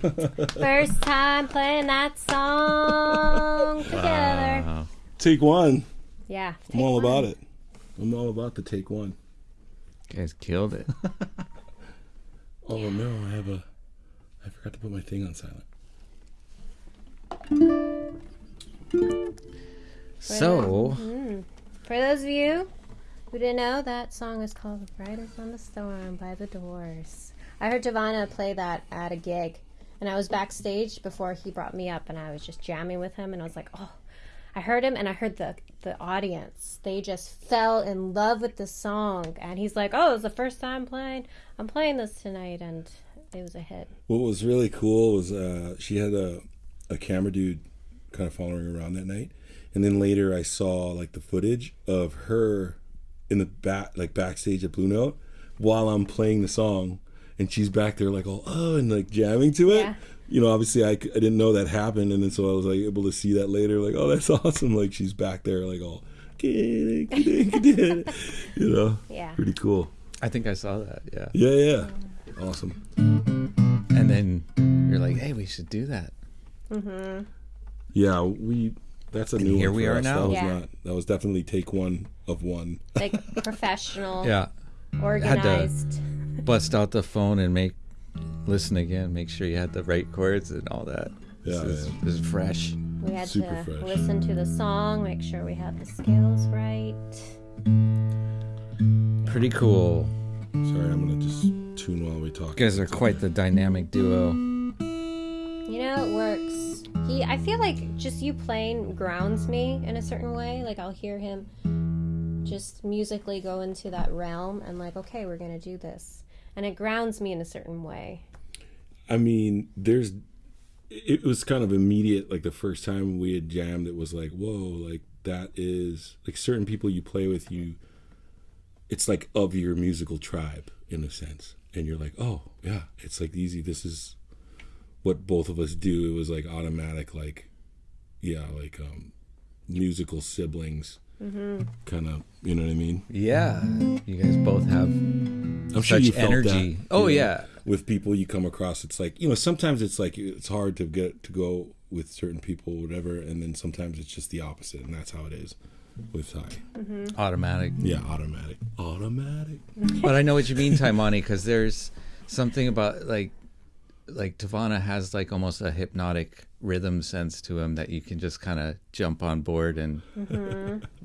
First time playing that song together. Wow. Take one. Yeah. I'm all about it. I'm all about the take one. You guys killed it. Oh no, I have a. I forgot to put my thing on silent. So, mm, For those of you who didn't know, that song is called The Riders on the Storm by The Doors. I heard Giovanna play that at a gig, and I was backstage before he brought me up, and I was just jamming with him, and I was like, oh, I heard him, and I heard the, the audience. They just fell in love with the song, and he's like, oh, it's the first time playing. I'm playing this tonight, and it was a hit. What was really cool was uh, she had a, a camera dude kind of following around that night, and then later I saw like the footage of her in the back, like backstage at Blue Note, while I'm playing the song, and she's back there like all oh and like jamming to it. Yeah. You know, obviously I, I didn't know that happened, and then so I was like able to see that later, like oh that's awesome, like she's back there like all, you know, Yeah. pretty cool. I think I saw that. Yeah. Yeah, yeah, awesome. And then you're like, hey, we should do that. Mm-hmm. Yeah, we. That's a And new here one we for are us. now. That was Yeah. not. That was definitely take one of one. Like professional, Yeah. organized. Bust out the phone and make listen again. Make sure you had the right chords and all that. Yeah, this, is, yeah. this is fresh. We had Super to fresh. listen to the song, make sure we had the scales right. Pretty cool. Sorry, I'm gonna just tune while we talk. You guys are quite the dynamic duo. You know, it works. He, I feel like just you playing grounds me in a certain way. Like I'll hear him just musically go into that realm and like, okay, we're gonna do this, and it grounds me in a certain way. I mean, there's. It was kind of immediate. Like the first time we had jammed, it was like, whoa, like that is like certain people you play with. You, it's like of your musical tribe in a sense, and you're like, oh yeah, it's like easy. This is what both of us do. It was like automatic, like yeah, like um musical siblings. Mm-hmm. Kind of, you know what I mean? Yeah. You guys both have I'm sure Such you felt energy. that, Oh, you know, yeah. With people you come across, it's like you know. Sometimes it's like it's hard to get to go with certain people, whatever, and then sometimes it's just the opposite, and that's how it is with Ty. Mm-hmm. automatic. Yeah, automatic, automatic. but I know what you mean, Taimane, because there's something about like like Tavana has like almost a hypnotic rhythm sense to him that you can just kind of jump on board and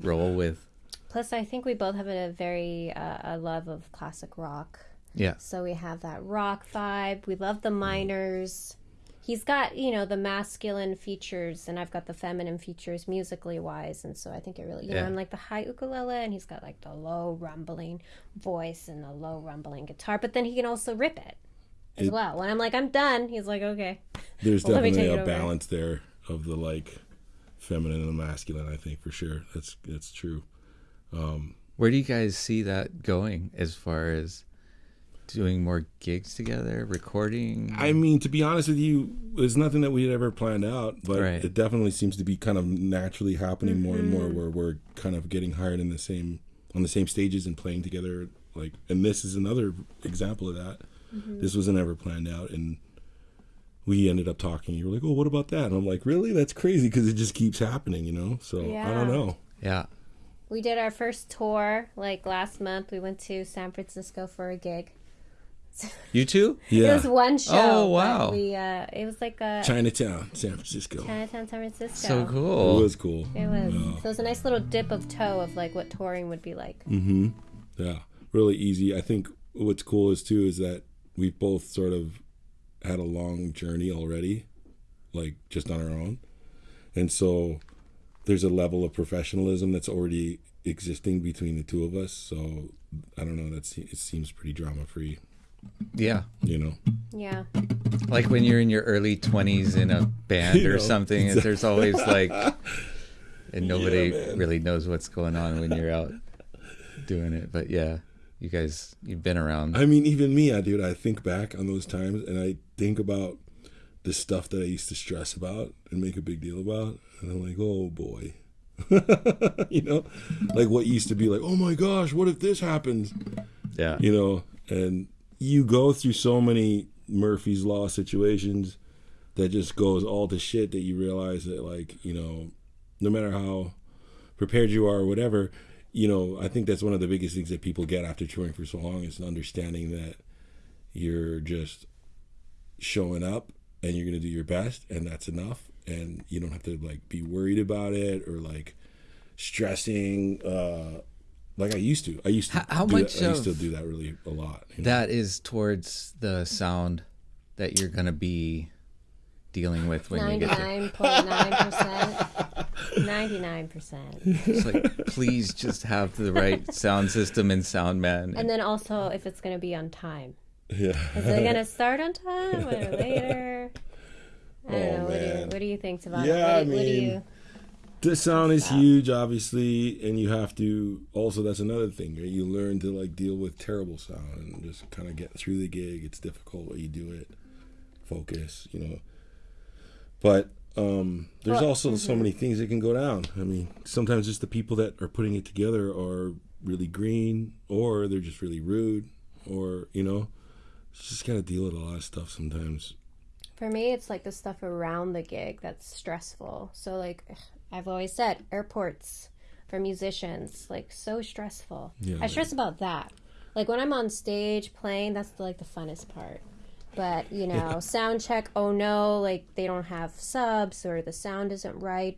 roll with. Plus, I think we both have a very uh, a love of classic rock. Yeah. So we have that rock vibe. We love the minors. He's got, you know, the masculine features and I've got the feminine features musically wise. And so I think it really, you know, I'm like the high ukulele and he's got like the low rumbling voice and the low rumbling guitar, but then he can also rip it as It- well. When I'm like, I'm done, he's like, okay. There's Well, definitely a balance there of the like feminine and masculine. I think for sure. That's that's true. Um, where do you guys see that going as far as doing more gigs together, recording? I mean, to be honest with you, it's nothing that we had ever planned out, but Right. it definitely seems to be kind of naturally happening more and more, mm-hmm. where we're kind of getting hired in the same on the same stages and playing together. Like, and this is another example of that. This wasn't ever planned out, and we ended up talking. You were like, "Oh, what about that?" And I'm like, "Really? That's crazy because it just keeps happening, you know." So I don't know. yeah. We did our first tour like last month. We went to San Francisco for a gig. You too? Yeah. It was one show. Oh, wow. We uh, it was like a Chinatown, San Francisco. Chinatown, San Francisco. So cool. It was cool. It was. So it was a nice little dip of toe of like what touring would be like. Mm-hmm. Yeah, really easy. I think what's cool is too is that we've both sort of had a long journey already, like just on our own, and so there's a level of professionalism that's already existing between the two of us. So I don't know. That's it seems pretty drama free, Yeah. you know. Yeah. Like when you're in your early 20s in a band You or know, something, and there's always like, and nobody man. really knows what's going on when you're out doing it. But yeah, you guys, you've been around. I mean, even me, I dude, I think back on those times and I think about the stuff that I used to stress about and make a big deal about, and I'm like, oh boy. you know, like what used to be like, oh my gosh, what if this happens? yeah. You know, and you go through so many Murphy's Law situations that just goes all to shit that you realize that, like, you know, no matter how prepared you are or whatever, you know, I think that's one of the biggest things that people get after touring for so long is understanding that you're just showing up and you're gonna do your best and that's enough and you don't have to like be worried about it or like stressing uh like I used to. I used to How- how do much that, I used to do that really a lot. you know? That is towards the sound that you're gonna be dealing with when you get there. 99.9%. 99%. It's like, please just have the right sound system and sound man. And then also if it's going to be on time. yeah. Is it going to start on time or later? I don't Oh, know. What do, you, man. what do you think, Savannah? Yeah, what, do- I what do mean, you. the sound is huge obviously and you have to also that's another thing right? you learn to like deal with terrible sound and just kind of get through the gig it's difficult but you do it focus you know but um there's Well, also so many things that can go down i mean sometimes just the people that are putting it together are really green or they're just really rude or you know just gotta deal with a lot of stuff sometimes For me, it's like the stuff around the gig that's stressful. So, like, I've always said, airports for musicians, like, so stressful. Yeah. I stress about that. Like, when I'm on stage playing, that's like the funnest part. But, you know, sound check, oh no, like, they don't have subs or the sound isn't right.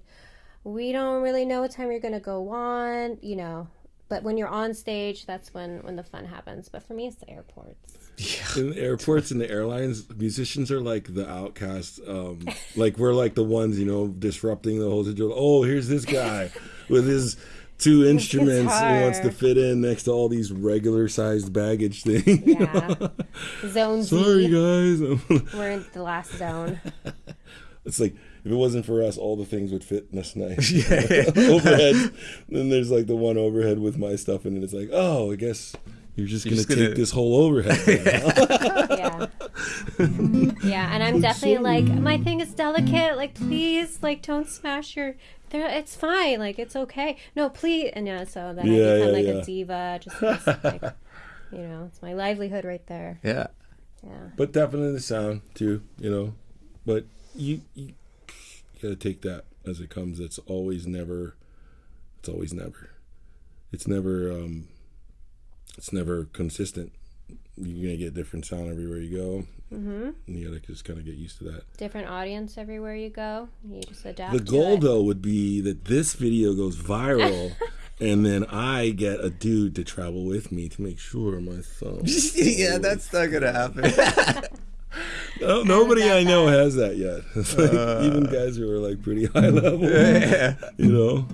We don't really know what time you're going to go on, you know. But when you're on stage, that's when, when the fun happens. But for me, it's the airports. yeah. in the airports and the airlines, musicians are like the outcasts. Um, like we're like the ones, you know, disrupting the whole situation. Oh, here's this guy with his two instruments. He wants to fit in next to all these regular sized baggage things. Yeah. Zone Sorry, Z. guys. We're in the last zone. it's like if it wasn't for us, all the things would fit in this nice overhead. Then there's like the one overhead with my stuff in it. It's like, oh, I guess. You're just You're gonna just take gonna- this whole overhead. yeah. yeah, and I'm definitely like my thing is delicate. Like, please, like, don't smash your. There, it's fine. Like, it's okay. No, please. And yeah, so then Yeah, I become yeah, like yeah. a diva. Just like, you know, it's my livelihood right there. yeah. Yeah. but definitely the sound too, you know. But you, you gotta take that as it comes. It's always never. It's always never. It's never. um It's never consistent. You're gonna get different sound everywhere you go. Mm-hmm. And you gotta just kind of get used to that. Different audience everywhere you go. You just adapt. The to goal it. though would be that this video goes viral. And then I get a dude to travel with me to make sure my phone. yeah, that's not gonna happen. No, nobody I know has that yet. It's like, even guys who are like pretty high level, you know,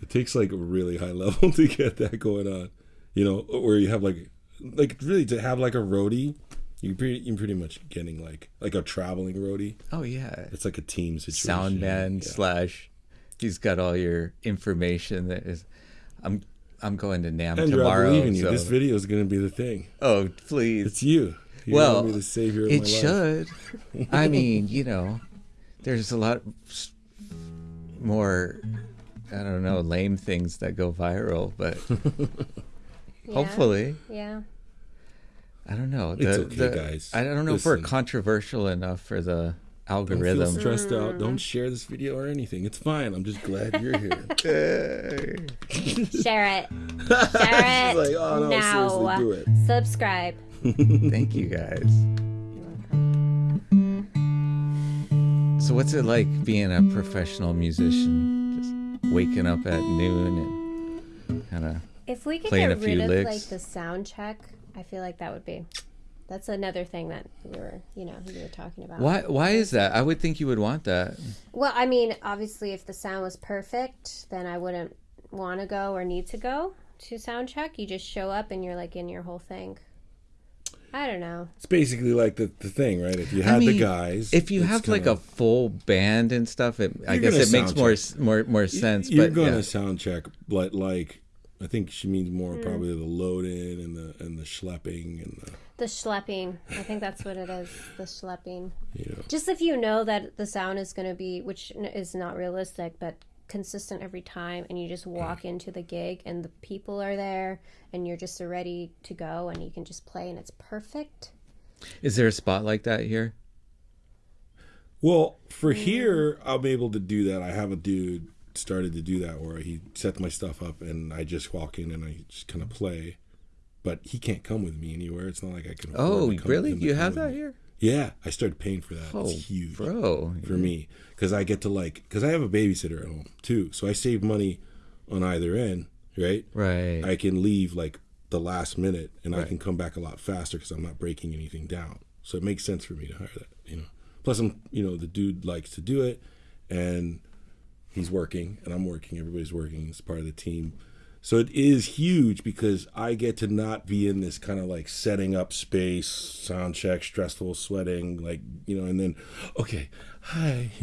it takes like a really high level to get that going on. You know, where you have like, like really to have like a roadie, you pretty you pretty much getting like like a traveling roadie. oh yeah. It's like a team situation. Sound man Yeah. slash. He's got all your information. That is, I'm I'm going to Nam Andrew, I tomorrow. believe in you. so- This video is going to be the thing. oh please. It's you. You're well, be the savior of it my life. should. I mean, you know, there's a lot more. I don't know, lame things that go viral, but Yeah. hopefully, Yeah. I don't know. It's okay, the- guys. I don't know if we're controversial enough for the Don't feel algorithm. stressed out. Mm. Don't share this video or anything. It's fine. I'm just glad you're here. Share it. Share it She's like, oh no, now. seriously, do it. Subscribe. Thank you guys. So, what's it like being a professional musician? Just waking up at noon and kind of. If we could get a few rid of licks. like the sound check, I feel like that would be. That's another thing that we were, you know, you were talking about. Why? Why is that? I would think you would want that. Well, I mean, obviously, if the sound was perfect, then I wouldn't want to go or need to go to sound check. You just show up and you're like in your whole thing. I don't know. It's basically like the, the thing, right? If you had the mean, guys, If you it's have like a full band and stuff, it, I guess it makes sound more more more sense. you're but gonna yeah. sound check, but like I think she means more Hmm. probably the load in and the and the schlepping and the The schlepping. I think that's what it is. The schlepping. you know. Just if you know that the sound is going to be, which is not realistic, but consistent every time, and you just walk into the gig and the people are there, and you're just ready to go, and you can just play, and it's perfect. Is there a spot like that here? Well, for Mm. here, I'm able to do that. I have a dude started to do that where he sets my stuff up and I just walk in and I just kind of play. But he can't come with me anywhere. It's not like I can. Oh, really? You have that here? Yeah, I started paying for that. Oh, it's huge bro. for me because I get to like because I have a babysitter at home too, so I save money on either end, right? Right. I can leave like the last minute and I can come back a lot faster because I'm not breaking anything down. So it makes sense for me to hire that, you know. Plus, I'm, you know, the dude likes to do it and he's working and I'm working. Everybody's working. It's part of the team. So it is huge because I get to not be in this kind of like setting up space, sound check, stressful, sweating, like you know, and then okay, hi,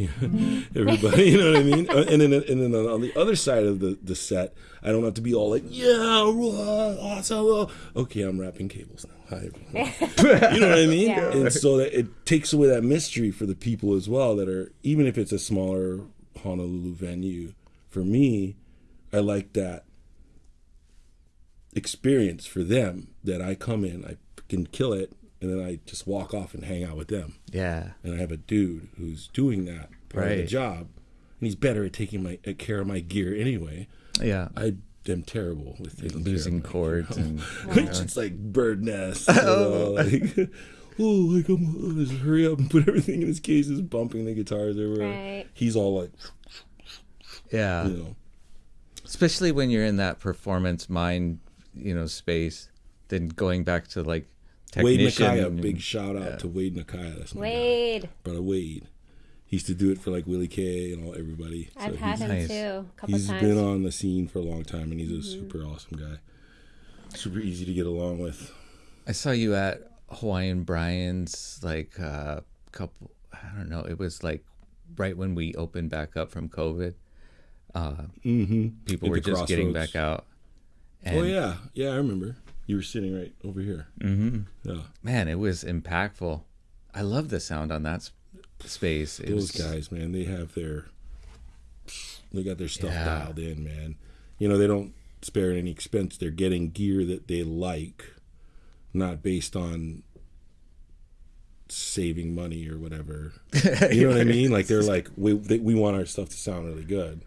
everybody, you know what I mean? Uh, And then and then on the other side of the the set, I don't have to be all like yeah, awesome, okay, I'm wrapping cables now. Hi, everyone. you know what I mean? Yeah. And so that it takes away that mystery for the people as well that are even if it's a smaller Honolulu venue. For me, I like that experience for them that I come in, I can kill it, and then I just walk off and hang out with them. yeah. And I have a dude who's doing that part of the job, and he's better at taking my at care of my gear anyway. Yeah. I am terrible with Losing of my cords gear. and It's like bird nests. Oh. You know, like, oh, like I'm, oh, just hurry up and put everything in his cases, bumping the guitars everywhere. Right. He's all like, yeah. you know, Especially when you're in that performance mind, you know, space. Then going back to like Wade technician. Nakaya. and- Big shout out to Wade Nakaya. That's my guy. Wade. brother Wade. He used to do it for like Willie K and all everybody. So I've had him nice. too a couple he's times. He's been on the scene for a long time, and he's Mm-hmm. a super awesome guy. Super easy to get along with. I saw you at Hawaiian Brian's like uh couple I don't know, it was like right when we opened back up from COVID. Uh Mm-hmm. people At were the just getting back out. And oh yeah, yeah, I remember. You were sitting right over here. hmm Yeah, man, it was impactful. I love the sound on that s- space. It those was, guys, man, they have their, they got their stuff Yeah. dialed in, man. You know, they don't spare any expense. They're getting gear that they like, not based on saving money or whatever. You know what I mean? Like they're like we they, we want our stuff to sound really good.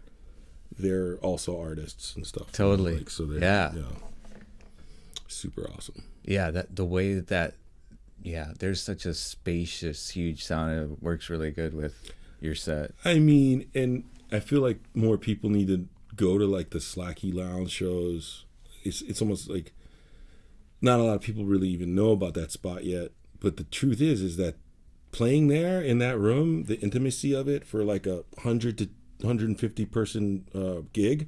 They're also artists and stuff. you know, Totally. Like, so they're Yeah. super awesome. Yeah, that the way that yeah, there's such a spacious, huge sound. It works really good with your set. I mean, and I feel like more people need to go to like the Slack Key Lounge shows. It's it's almost like not a lot of people really even know about that spot yet. But the truth is, is that playing there in that room, the intimacy of it for like a hundred to 150 person uh, gig,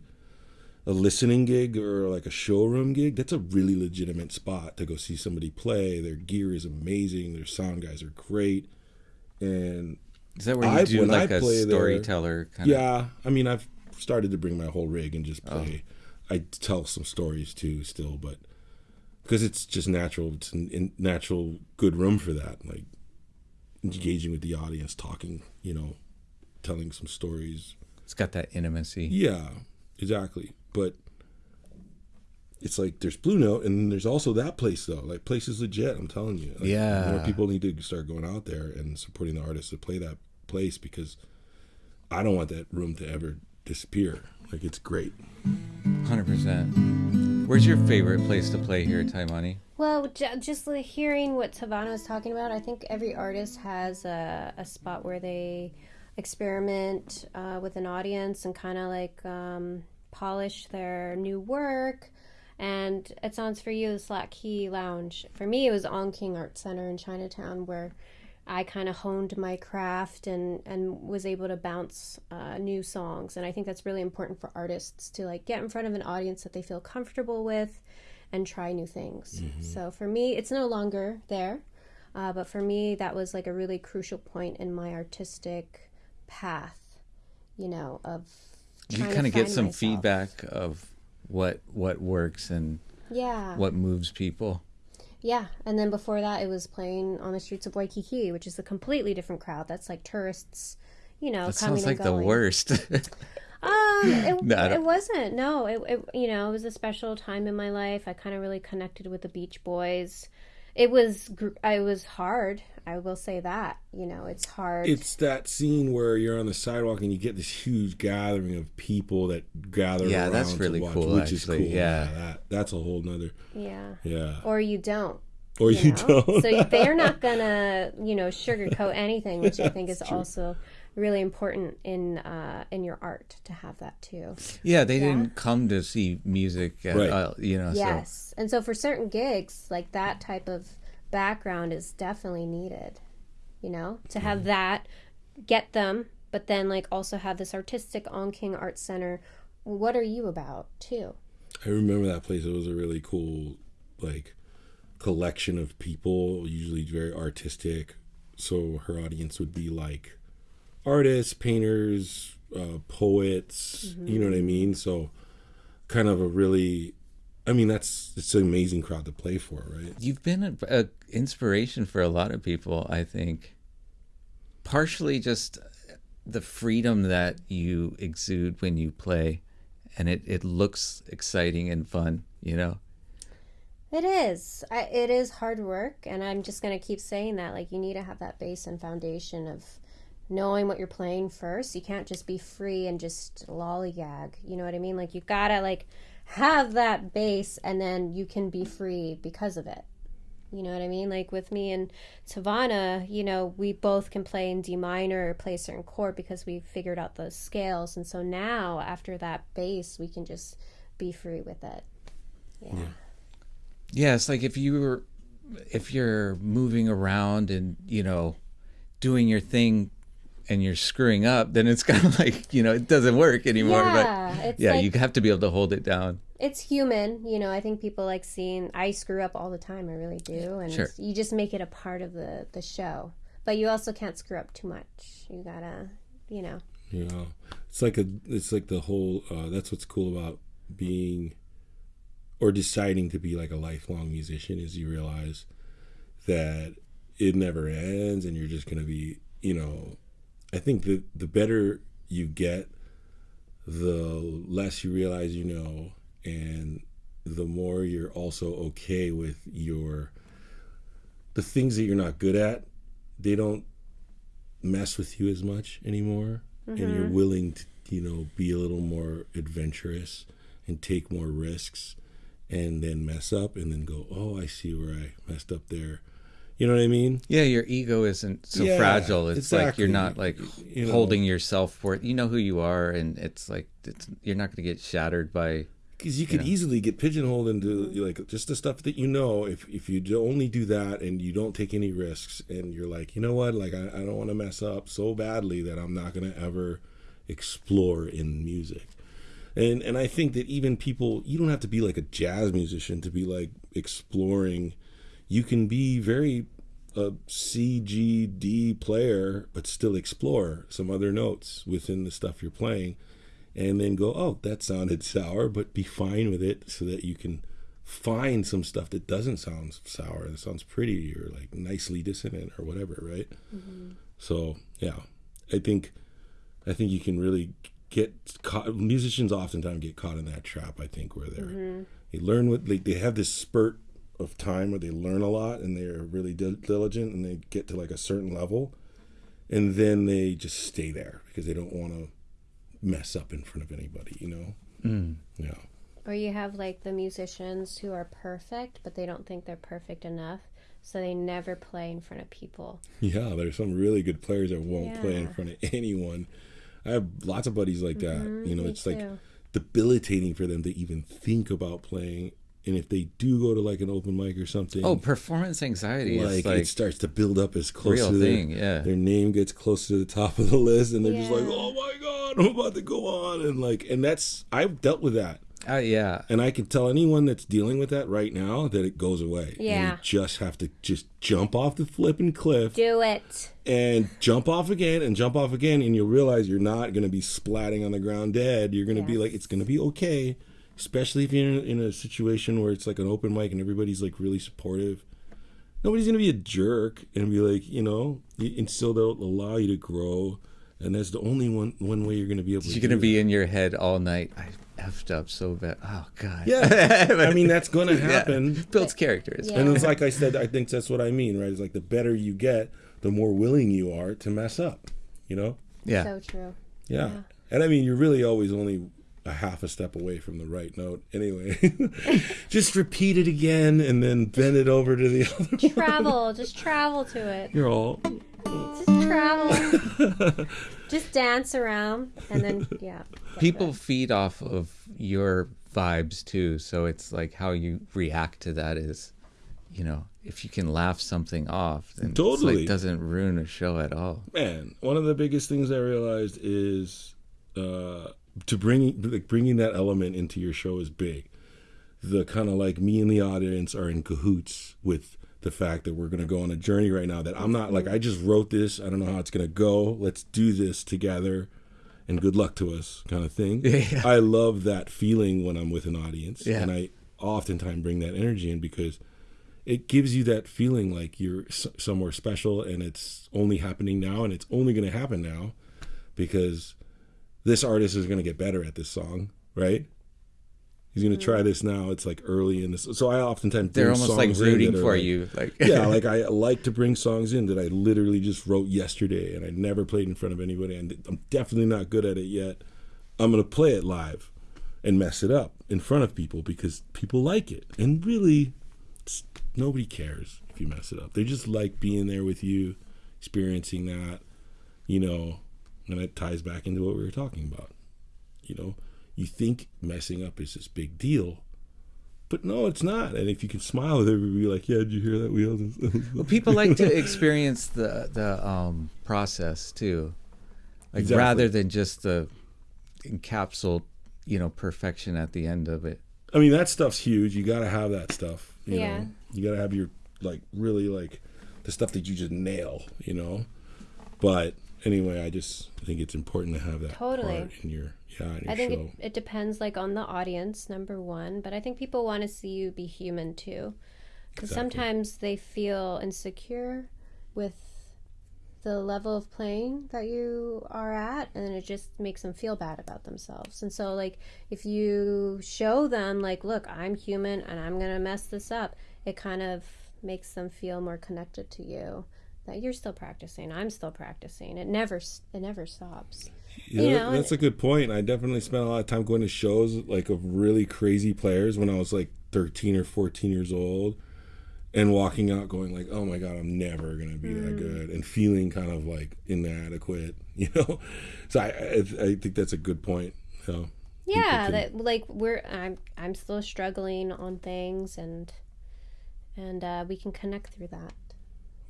a listening gig or like a showroom gig, that's a really legitimate spot to go see somebody play. Their gear is amazing. Their sound guys are great, and Is that where you I- do like a play there- storyteller kind of? yeah, I mean, I've started to bring my whole rig and just play. I tell some stories too, still, but because it's just natural, it's a natural good room for that. Like engaging with the audience, talking, you know, telling some stories. It's got that intimacy. Yeah, exactly. But it's like there's Blue Note, and there's also that place though. Like place is legit. I'm telling you. Like, Yeah. more people need to start going out there and supporting the artists that play that place because I don't want that room to ever disappear. Like it's great. Hundred percent. Where's your favorite place to play here at Taimane? Well, j- just hearing what Tavana was talking about, I think every artist has a, a spot where they experiment uh, with an audience and kind of like um, polish their new work. And it sounds for you the Slack Key Lounge. For me, it was On King Art Center in Chinatown where I kind of honed my craft and and was able to bounce uh, new songs. And I think that's really important for artists to like get in front of an audience that they feel comfortable with and try new things. So for me, it's no longer there. Uh, but for me, that was like a really crucial point in my artistic path, you know, of You kind of get some myself. feedback of what what works and Yeah. what moves people. Yeah, and then before that, it was playing on the streets of Waikiki, which is a completely different crowd. That's like tourists, you know, That coming sounds like and the worst. Um, it, No, it wasn't. No, it, it you know it was a special time in my life. I kind of really connected with the Beach Boys. It was I was hard. I will say that. You know, it's hard. It's that scene where you're on the sidewalk and you get this huge gathering of people that gather Yeah, around that's to really watch, cool, which is cool. yeah. that, that's a whole nother. yeah. Yeah. Or you don't. or you, know? don't. so they're not gonna, you know, sugarcoat anything, which I think is also really important in uh, in your art to have that too. Yeah, they didn't come to see music, at, Right. uh, you know. Yes, and so for certain gigs, like that type of background is definitely needed. You know, to have that, get them, but then like also have this artistic on King Art Center. What are you about too? I remember that place. It was a really cool, like, collection of people, usually very artistic. So her audience would be like artists, painters, uh, poets. You know what I mean? So, kind of a really, I mean, that's it's an amazing crowd to play for, right? You've been an a inspiration for a lot of people, I think. Partially just the freedom that you exude when you play, and it, it looks exciting and fun, you know? It is. I, it is hard work, and I'm just going to keep saying that. Like, you need to have that base and foundation of knowing what you're playing first. You can't just be free and just lollygag. You know what I mean? Like, you gotta like have that base, and then you can be free because of it. You know what I mean? Like with me and Tavana, you know, we both can play in D minor or play a certain chord because we figured out those scales. And so now, after that base, we can just be free with it. Yeah. Yeah, it's like if you were, if you're moving around and, you know, doing your thing and you're screwing up, then it's kind of like, you know, it doesn't work anymore. Yeah, but yeah, like- you have to be able to hold it down. it's human you know i think people like seeing i screw up all the time i really do and Sure. you just make it a part of the the show but you also can't screw up too much you gotta you know You know, it's like a, it's like the whole. Uh, that's what's cool about being, or deciding to be like a lifelong musician is you realize that it never ends, and you're just gonna be. You know, I think the the better you get, the less you realize you know, and the more you're also okay with your the things that you're not good at. They don't mess with you as much anymore and you're mm-hmm. willing to you know be a little more adventurous and take more risks and then mess up and then go oh i see where i messed up there you know what i mean Yeah, your ego isn't so Yeah, fragile. It's like you're not like You know. holding yourself for it. You know who you are, and it's like it's, you're not going to get shattered by. because you could easily get pigeonholed into like just the stuff that you know if if you only do that and you don't take any risks and you're like you know what like i, I don't want to mess up so badly that i'm not going to ever explore in music and and i think that even people you don't have to be like a jazz musician to be like exploring you can be very a CGD player, but still explore some other notes within the stuff you're playing, and then go, oh, that sounded sour, but be fine with it, so that you can find some stuff that doesn't sound sour, that sounds pretty or like nicely dissonant or whatever, right? Mm-hmm. So yeah, I think I think you can really get caught. Musicians oftentimes get caught in that trap. I think where they're mm-hmm. they learn what they they have this spurt of time where they learn a lot and they're really dil- diligent and they get to like a certain level, and then they just stay there because they don't want to mess up in front of anybody. You know? Mm. Yeah. or you have like the musicians who are perfect but they don't think they're perfect enough so they never play in front of people Yeah, there's some really good players that won't play in front of anyone. I have lots of buddies like that. Mm-hmm, you know, me it's like debilitating for them to even think about playing. And if they do go to like an open mic or something, Oh, performance anxiety like, is like it starts to build up as close real to their, thing, yeah. their name gets close to the top of the list, and they're just like, "Oh my god, I'm about to go on," and like, and that's I've dealt with that. uh, yeah. And I can tell anyone that's dealing with that right now that it goes away. And Yeah. you just have to just jump off the flipping cliff do it and jump off again and jump off again and you'll realize you're not going to be splatting on the ground dead you're going to be like it's going to be okay especially if you're in a, situation where it's like an open mic and everybody's like really supportive nobody's going to be a jerk and be like you know and still they'll allow you to grow and that's the only one one way you're going to be able to You're gonna do be that. in your head all night. I effed up so bad. Oh god. yeah i mean that's going to happen Builds characters. Yeah. and it's like i said i think that's what i mean right it's like the better you get the more willing you are to mess up you know Yeah. so true Yeah. And I mean, you're really always only a half a step away from the right note. Anyway, just repeat it again and then bend it over to the other. Travel, just travel to it. You're all Just travel. just dance around and then yeah. People there. feed off of your vibes too, so it's like how you react to that is, you know, if you can laugh something off, then it's Totally. like doesn't ruin a show at all. man. One of the biggest things I realized is uh, to bring like bringing that element into your show is big. The kind of like me and the audience are in cahoots with the fact that we're going to go on a journey right now. That I'm not like I just wrote this. I don't know how it's going to go. Let's do this together, and good luck to us, kind of thing. Yeah. I love that feeling when I'm with an audience, Yeah. and I oftentimes bring that energy in because it gives you that feeling like you're s- somewhere special and it's only happening now and it's only going to happen now because this artist is going to get better at this song, right? He's going to try mm. this now. It's like early in this. So I oftentimes They're almost like rooting for like- you, like yeah, like I like to bring songs in that I literally just wrote yesterday and I never played in front of anybody and I'm definitely not good at it yet. I'm going to play it live and mess it up in front of people because people like it. And really nobody cares if you mess it up. They just like being there with you, experiencing that, you know, and it ties back into what we were talking about. You know, you think messing up is this big deal, but no, it's not. And if you can smile with everybody, like, yeah, did you hear that wheel? Well, people like to experience the the um, process too, like Exactly. rather than just the encapsulate, you know, perfection at the end of it. I mean, that stuff's huge. You got to have that stuff. You Yeah. know, you got to have your like really like the stuff that you just nail. You know, but anyway, I just think it's important to have that Totally. part in your yeah in your I think show. it, it depends like on the audience number one but i think people want to see you be human too because Exactly. sometimes they feel insecure with the level of playing that you are at and it just makes them feel bad about themselves and so like if you show them like look i'm human and i'm gonna mess this up it kind of makes them feel more connected to you that you're still practicing i'm still practicing it never s- it never stops Yeah, you know, that's a good point. I definitely spent a lot of time going to shows like of really crazy players when I was like 13 or 14 years old and walking out going like, "Oh my god, I'm never going to be Mm. that good." And feeling kind of like inadequate, you know? So I I, I think that's a good point. So yeah can- that like we're i'm i'm still struggling on things and and uh we can connect through that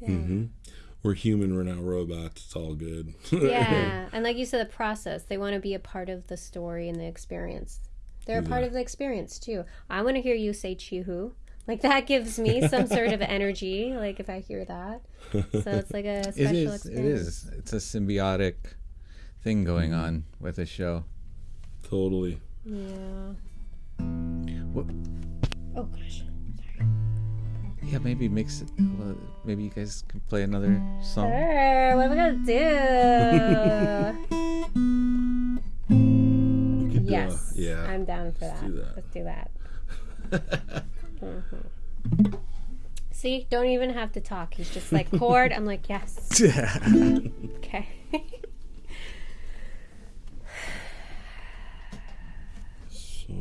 yeah mhm. we're human, we're not robots. It's all good. yeah and like you said the process they want to be a part of the story and the experience they're a part of the experience too i want to hear you say chihu like that gives me some sort of energy like if i hear that so it's like a special is. It experience is. It's a symbiotic thing going on with the show. totally. yeah What, oh gosh yeah, maybe mix it. Well, maybe you guys can play another song. Sure, what am I gonna do? We could do a- yes, yeah. I'm down for that. do that. Let's do that. Mhm. See, don't even have to talk. He's just like chord. I'm like yes. Okay. So,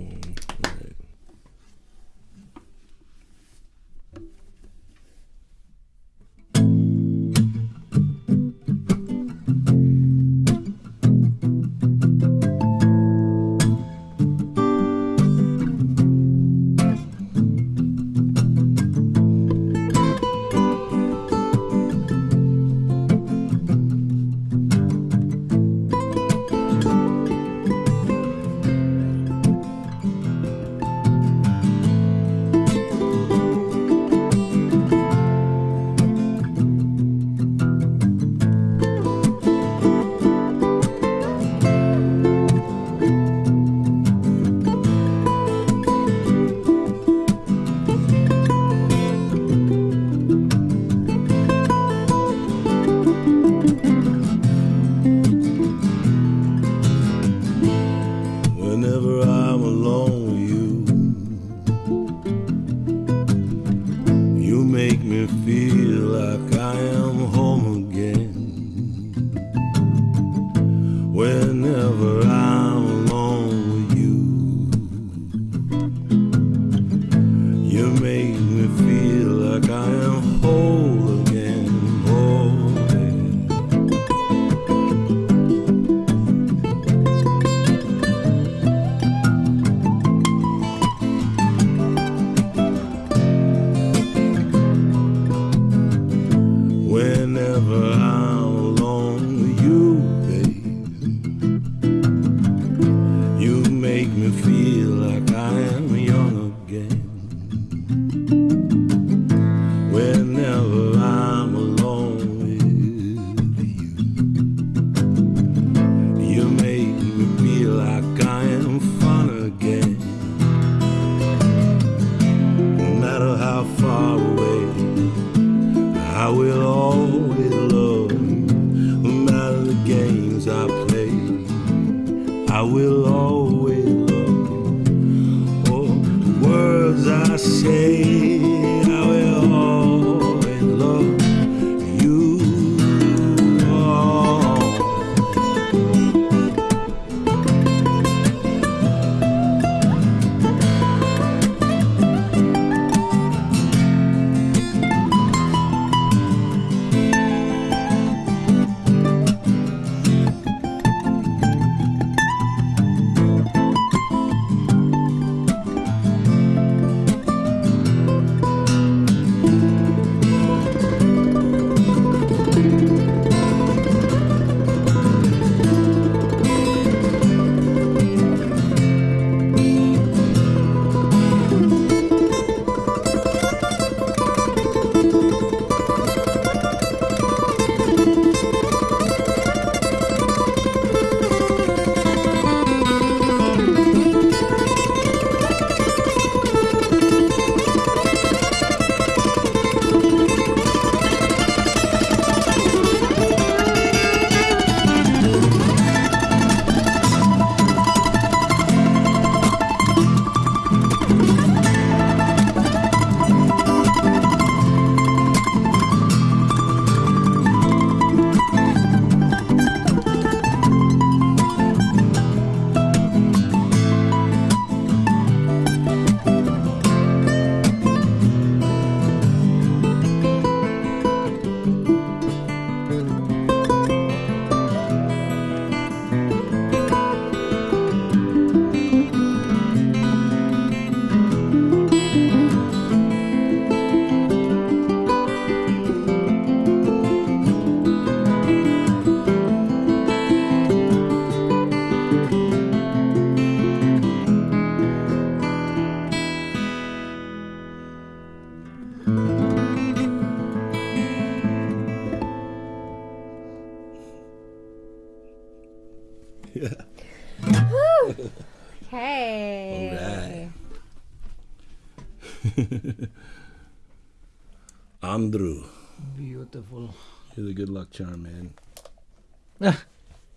you're the good luck charm, man.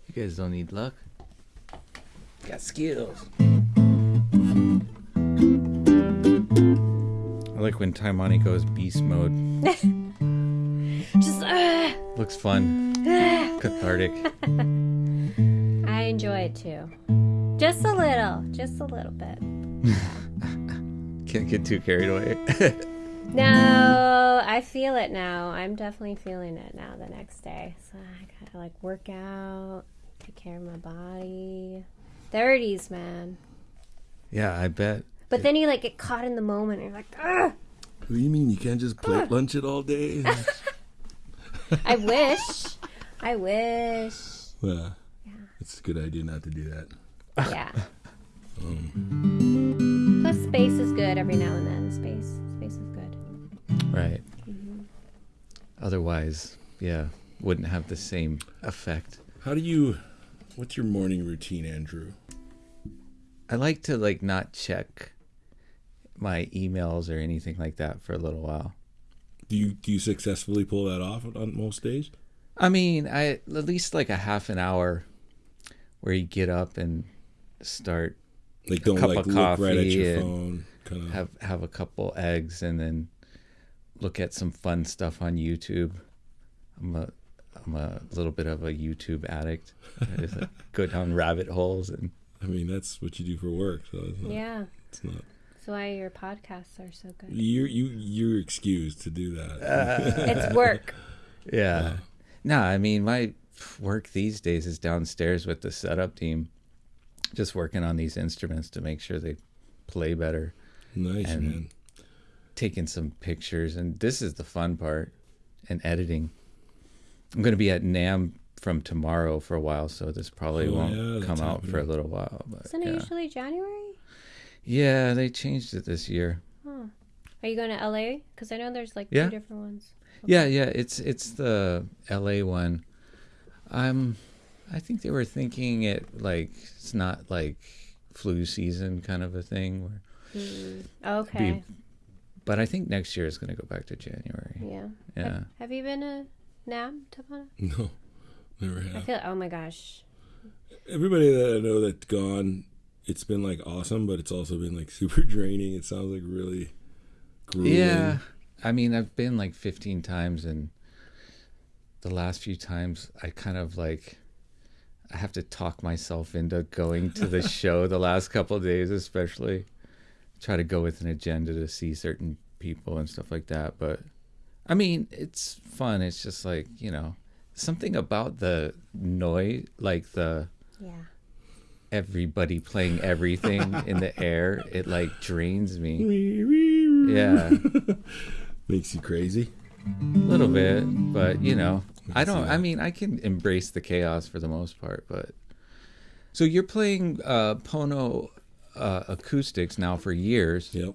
You guys don't need luck. Got skills. I like when Taimane goes beast mode. Just, uh, Looks fun. Cathartic. I enjoy it too. Just a little. Just a little bit. Can't get too carried away. No, mm-hmm. I feel it now. I'm definitely feeling it now the next day. So I gotta like work out, take care of my body. 30s, man. yeah, I bet. But then you like get caught in the moment and you're like, Ugh! What do you mean you can't just plate lunch it all day? I wish. I wish. well, it's a good idea not to do that. Yeah. Um. Plus, space is good every now and then. Space, space is good. Right. Mm-hmm. Otherwise, yeah, wouldn't have the same effect. How do you? What's your morning routine, Andrew? I like to like not check my emails or anything like that for a little while. Do you do you successfully pull that off on most days? I mean, I at least like a half an hour where you get up and start Like don't cup like of look right at coffee your and phone. Kind of. have have a couple eggs and then look at some fun stuff on YouTube. I'm a I'm a little bit of a YouTube addict. I just like, go down rabbit holes and I mean, that's what you do for work, so it's not. Yeah. It's not That's why your podcasts are so good. you're you you're excused to do that. Uh, it's work. yeah. No, I mean my work these days is downstairs with the setup team, just working on these instruments to make sure they play better. nice and- man. Taking some pictures and this is the fun part and editing i'm going to be at NAMM from tomorrow for a while so this probably Oh, won't yeah, come out for a little while but Isn't it yeah. usually January? yeah they changed it this year Are you going to LA? Because I know there's like Yeah. two different ones. yeah yeah it's it's the la one i'm i think they were thinking it like it's not like flu season kind of a thing where, hmm, Okay. But i think next year is going to go back to january Yeah. yeah Have, have you been to NAMM, Tavana? No, never have. I have. feel. Oh my gosh. everybody that I know that's gone, it's been like awesome, but it's also been like super draining. It sounds like really grueling. Yeah. I mean, I've been like 15 times, and the last few times I kind of like, I have to talk myself into going to the show the last couple of days, especially. Try to go with an agenda to see certain people and stuff like that. But I mean, it's fun. It's just like, you know, something about the noise, like the Yeah. everybody playing everything in the air, it like drains me. Yeah. Yeah. Makes you crazy. A little bit, but you know, I don't. I mean, I can embrace the chaos for the most part. But so you're playing uh, Pono uh, acoustics now for years, Yep.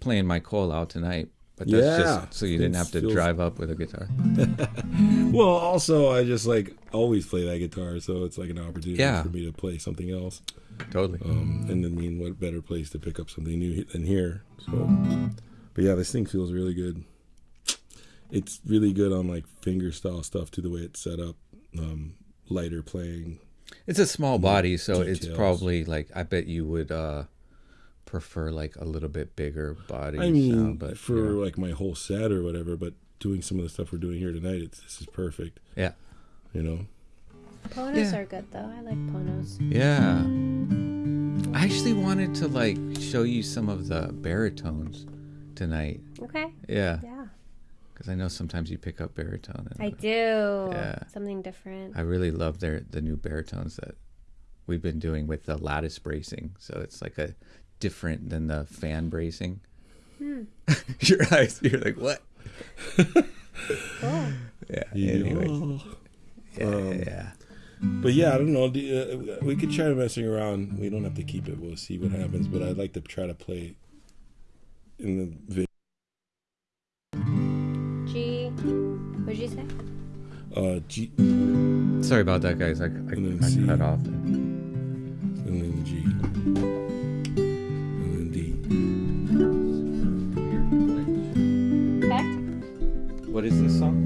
playing my call out tonight. But that's Yeah. just so you didn't have to feels- drive up with a guitar. Well, also I just like always play that guitar, so it's like an opportunity Yeah. for me to play something else. Totally. Um, and I mean, what better place to pick up something new than here? So, but yeah, this thing feels really good. It's really good on like finger style stuff to The way it's set up, um, lighter playing. It's a small body, so it's probably like I bet you would uh, prefer like a little bit bigger body. I mean, sound, but for you know. like my whole set or whatever. But doing some of the stuff we're doing here tonight, it's this is perfect. yeah, You know. Ponos Yeah. are good though. I like ponos. yeah. I actually wanted to like show you some of the baritones tonight. Okay. Yeah, Yeah. Because I know sometimes you pick up baritone. And I do. Yeah. Something different. I really love their the new baritones that we've been doing with the lattice bracing. So it's like a different than the fan bracing. Hmm. your eyes, you're like what? Cool. Yeah. Anyways. Yeah, Um, yeah. But yeah, I don't know. do- Uh, we could try messing around. We don't have to keep it. We'll see what happens. But I'd like to try to play in the video. Uh, G Sorry about that, guys. I, I, And then I C. cut off. and then G and then D. Okay. What is this song?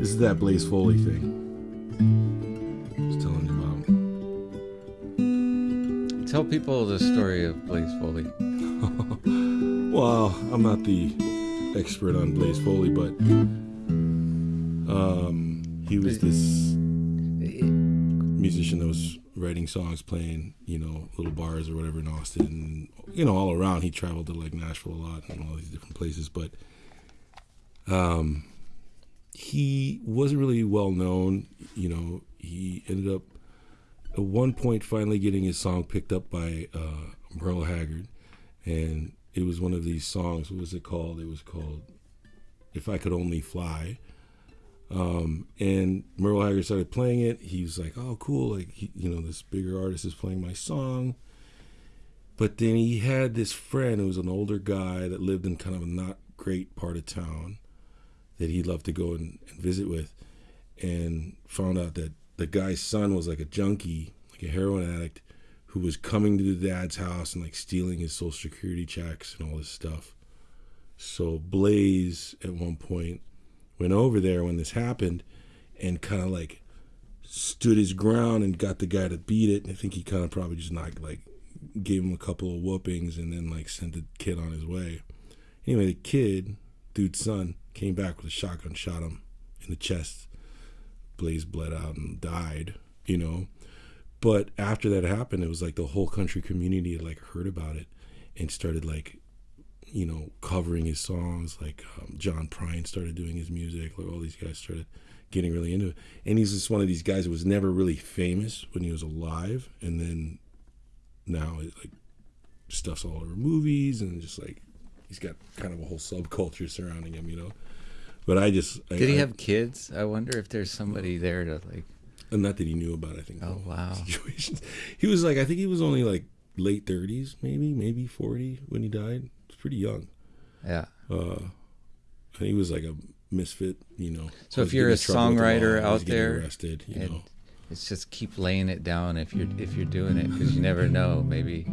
This is that Blaze Foley thing. I was telling you about. Tell people the story of Blaze Foley. Well, I'm not the expert on Blaze Foley, but um, he was this musician that was writing songs, playing, you know, little bars or whatever in Austin, and you know, all around. He traveled to like Nashville a lot and all these different places, but um, he wasn't really well known. You know, he ended up at one point finally getting his song picked up by uh, Merle Haggard, and it was one of these songs. What was it called? It was called "If I Could Only Fly." Um, and Merle Haggard started playing it. He was like, "Oh, cool! Like, he, you know, this bigger artist is playing my song." But then he had this friend who was an older guy that lived in kind of a not great part of town that he loved to go and, and visit with, and found out that the guy's son was like a junkie, like a heroin addict, who was coming to the dad's house and like stealing his social security checks and all this stuff. So Blaze at one point went over there when this happened and kind of like stood his ground and got the guy to beat it. And I think he kind of probably just like gave him a couple of whoopings and then like sent the kid on his way. Anyway, the kid, dude's son, came back with a shotgun, shot him in the chest. Blaze bled out and died, you know. But after that happened, it was like the whole country community had like heard about it and started like, you know, covering his songs. Like um, John Prine started doing his music. Like all these guys started getting really into it. And he's just one of these guys that was never really famous when he was alive, and then now it like stuff's all over movies and just like he's got kind of a whole subculture surrounding him, you know. But I just I- Did he I- have kids? I wonder if there's somebody there to like. and not that he knew about. I think. Oh, wow. Situations. He was like, I think he was only like late thirties, maybe, maybe forty when he died. Pretty young. Yeah. Uh, he was like a misfit, you know. So if you're a the songwriter law, out there, arrested, you and know. it's just keep laying it down if you're if you're doing it because you never know. Maybe.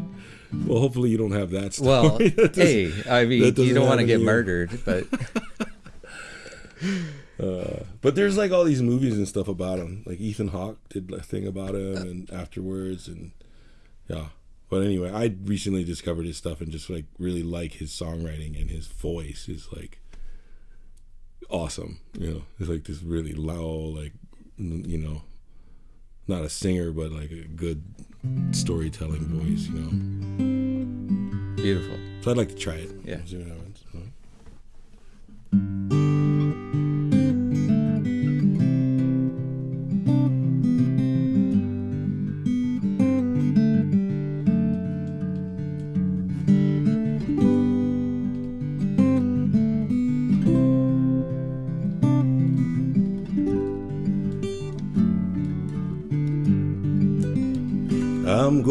Well, hopefully you don't have that. Story. Well, That hey, I mean, you don't want to get you. murdered, but Uh, but there's like all these movies and stuff about him. Like Ethan Hawke did a thing about him, and afterwards, and yeah. But anyway, I recently discovered his stuff and just like really like his songwriting and his voice is like awesome. You know, it's like this really loud, like you know, not a singer, but like a good storytelling voice. You know, Beautiful. so I'd like to try it. Yeah. See what happens.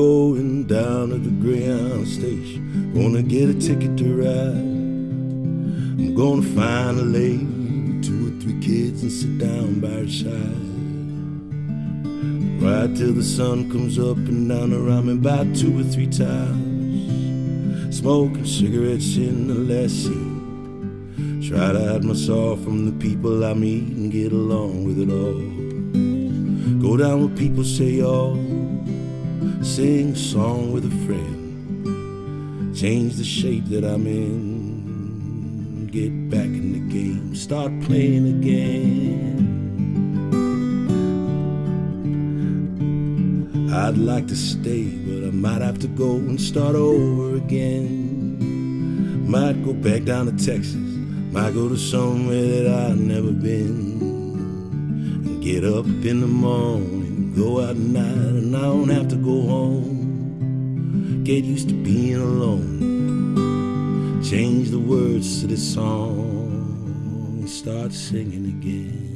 Going down to the Greyhound station. Gonna get a ticket to ride. I'm gonna find a lady two or three kids and sit down by her side. Right till the sun comes up and down around me about two or three times. Smoking cigarettes in the last seat. Try to hide myself from the people I meet and get along with it all. Go down where people say all sing a song with a friend, change the shape that I'm in, get back in the game, start playing again. I'd like to stay, but I might have to go and start over again. Might go back down to Texas, might go to somewhere that I've never been. And get up in the morning, go out at night, and I don't have to go home. Get used to being alone. Change the words to this song, and start singing again.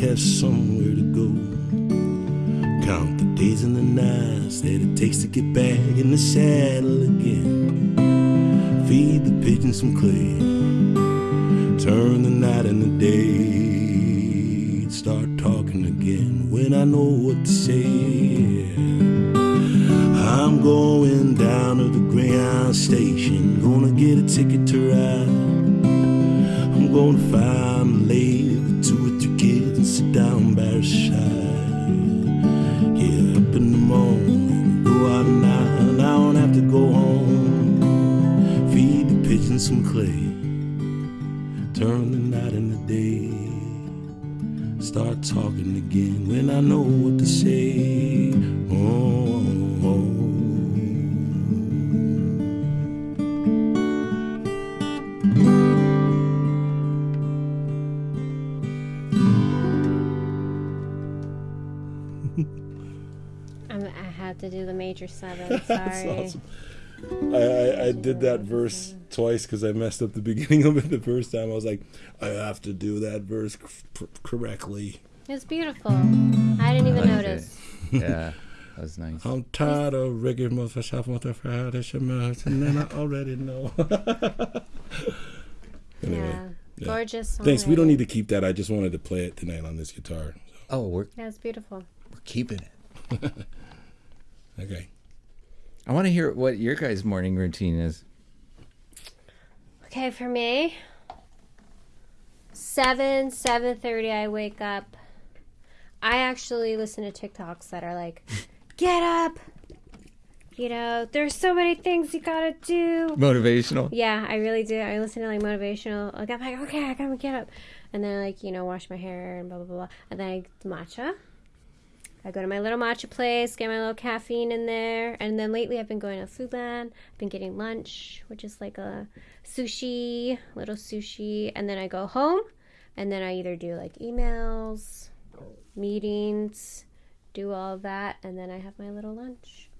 Have somewhere to go. Count the days and the nights that it takes to get back in the saddle again. Feed the pigeons some clay. Turn the night into day. Start talking again when I know what to say. I'm going down to the Greyhound station. Gonna get a ticket to ride. I'm gonna find a lady with down by her side. Get up in the morning, go out night, and I don't have to go home. Feed the pigeons some clay. Turn the night into day. Start talking again when I know what to say. To do the major seven. Sorry. That's awesome. I, I, I did that verse twice because I messed up the beginning of it the first time. I was like, I have to do that verse c- correctly. It's beautiful. I didn't even like notice. Yeah, that was nice. I'm tired of regular motherfucker, motherfucker, and then I already know. anyway, Yeah. Yeah. Gorgeous. Thanks. We don't need to keep that. I just wanted to play it tonight on this guitar. Oh, we're Yeah, it's beautiful. we're keeping it. Okay. I want to hear what your guys' morning routine is. Okay, for me, seven seven thirty, I wake up. I actually listen to TikToks that are like, "Get up." You know, there's so many things you gotta do. Motivational. Yeah, I really do. I listen to like motivational. Like I'm like, okay, I gotta get up, and then like you know wash my hair and blah blah blah, and then I matcha. I go to my little matcha place, get my little caffeine in there, and then lately I've been going to Foodland. I've been getting lunch, which is like a sushi, little sushi, and then I go home, and then I either do like emails, meetings, do all that, and then I have my little lunch.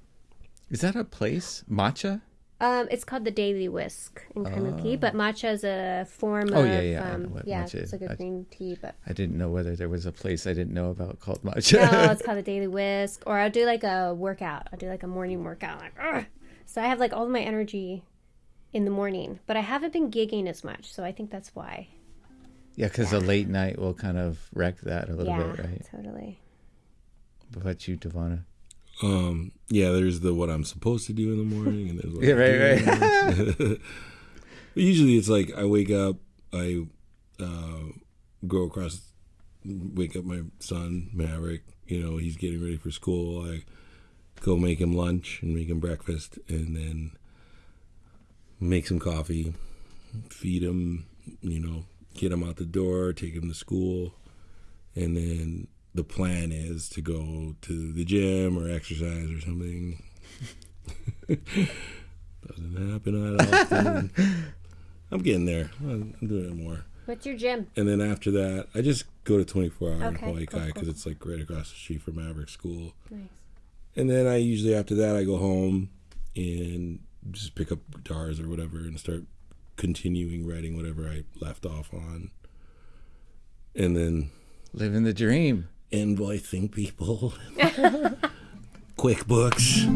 Is that a place? Matcha? Um, it's called the Daily Whisk in Kaimuki, but matcha is a form Oh, of yeah, yeah, um, yeah, it's like a I- green tea, but I didn't know whether there was a place I didn't know about called matcha. no, it's called the Daily Whisk. Or I'll do like a workout. I'll do like a morning workout, like Ugh! so I have like all my energy in the morning, but I haven't been gigging as much, so I think that's why. yeah, because a late night will kind of wreck that a little yeah, bit, right? totally. What about you, Tavana? Um. Yeah. There's the what I'm supposed to do in the morning, and there's what Yeah, right. But usually it's like I wake up, I uh, go across, wake up my son Maverick. You know he's getting ready for school. I go make him lunch and make him breakfast, and then make some coffee, feed him. You know, get him out the door, take him to school, and then the plan is to go to the gym or exercise or something. Doesn't happen that often. I'm getting there. I'm I'm doing it more. What's your gym? And then after that, I just go to 24 hour in Hawaii cool, Kai cool, because it's like right across the street from Maverick School. Nice. And then I usually after that I go home and just pick up guitars or whatever and start continuing writing whatever I left off on. And then Living the dream. Invoicing people. QuickBooks.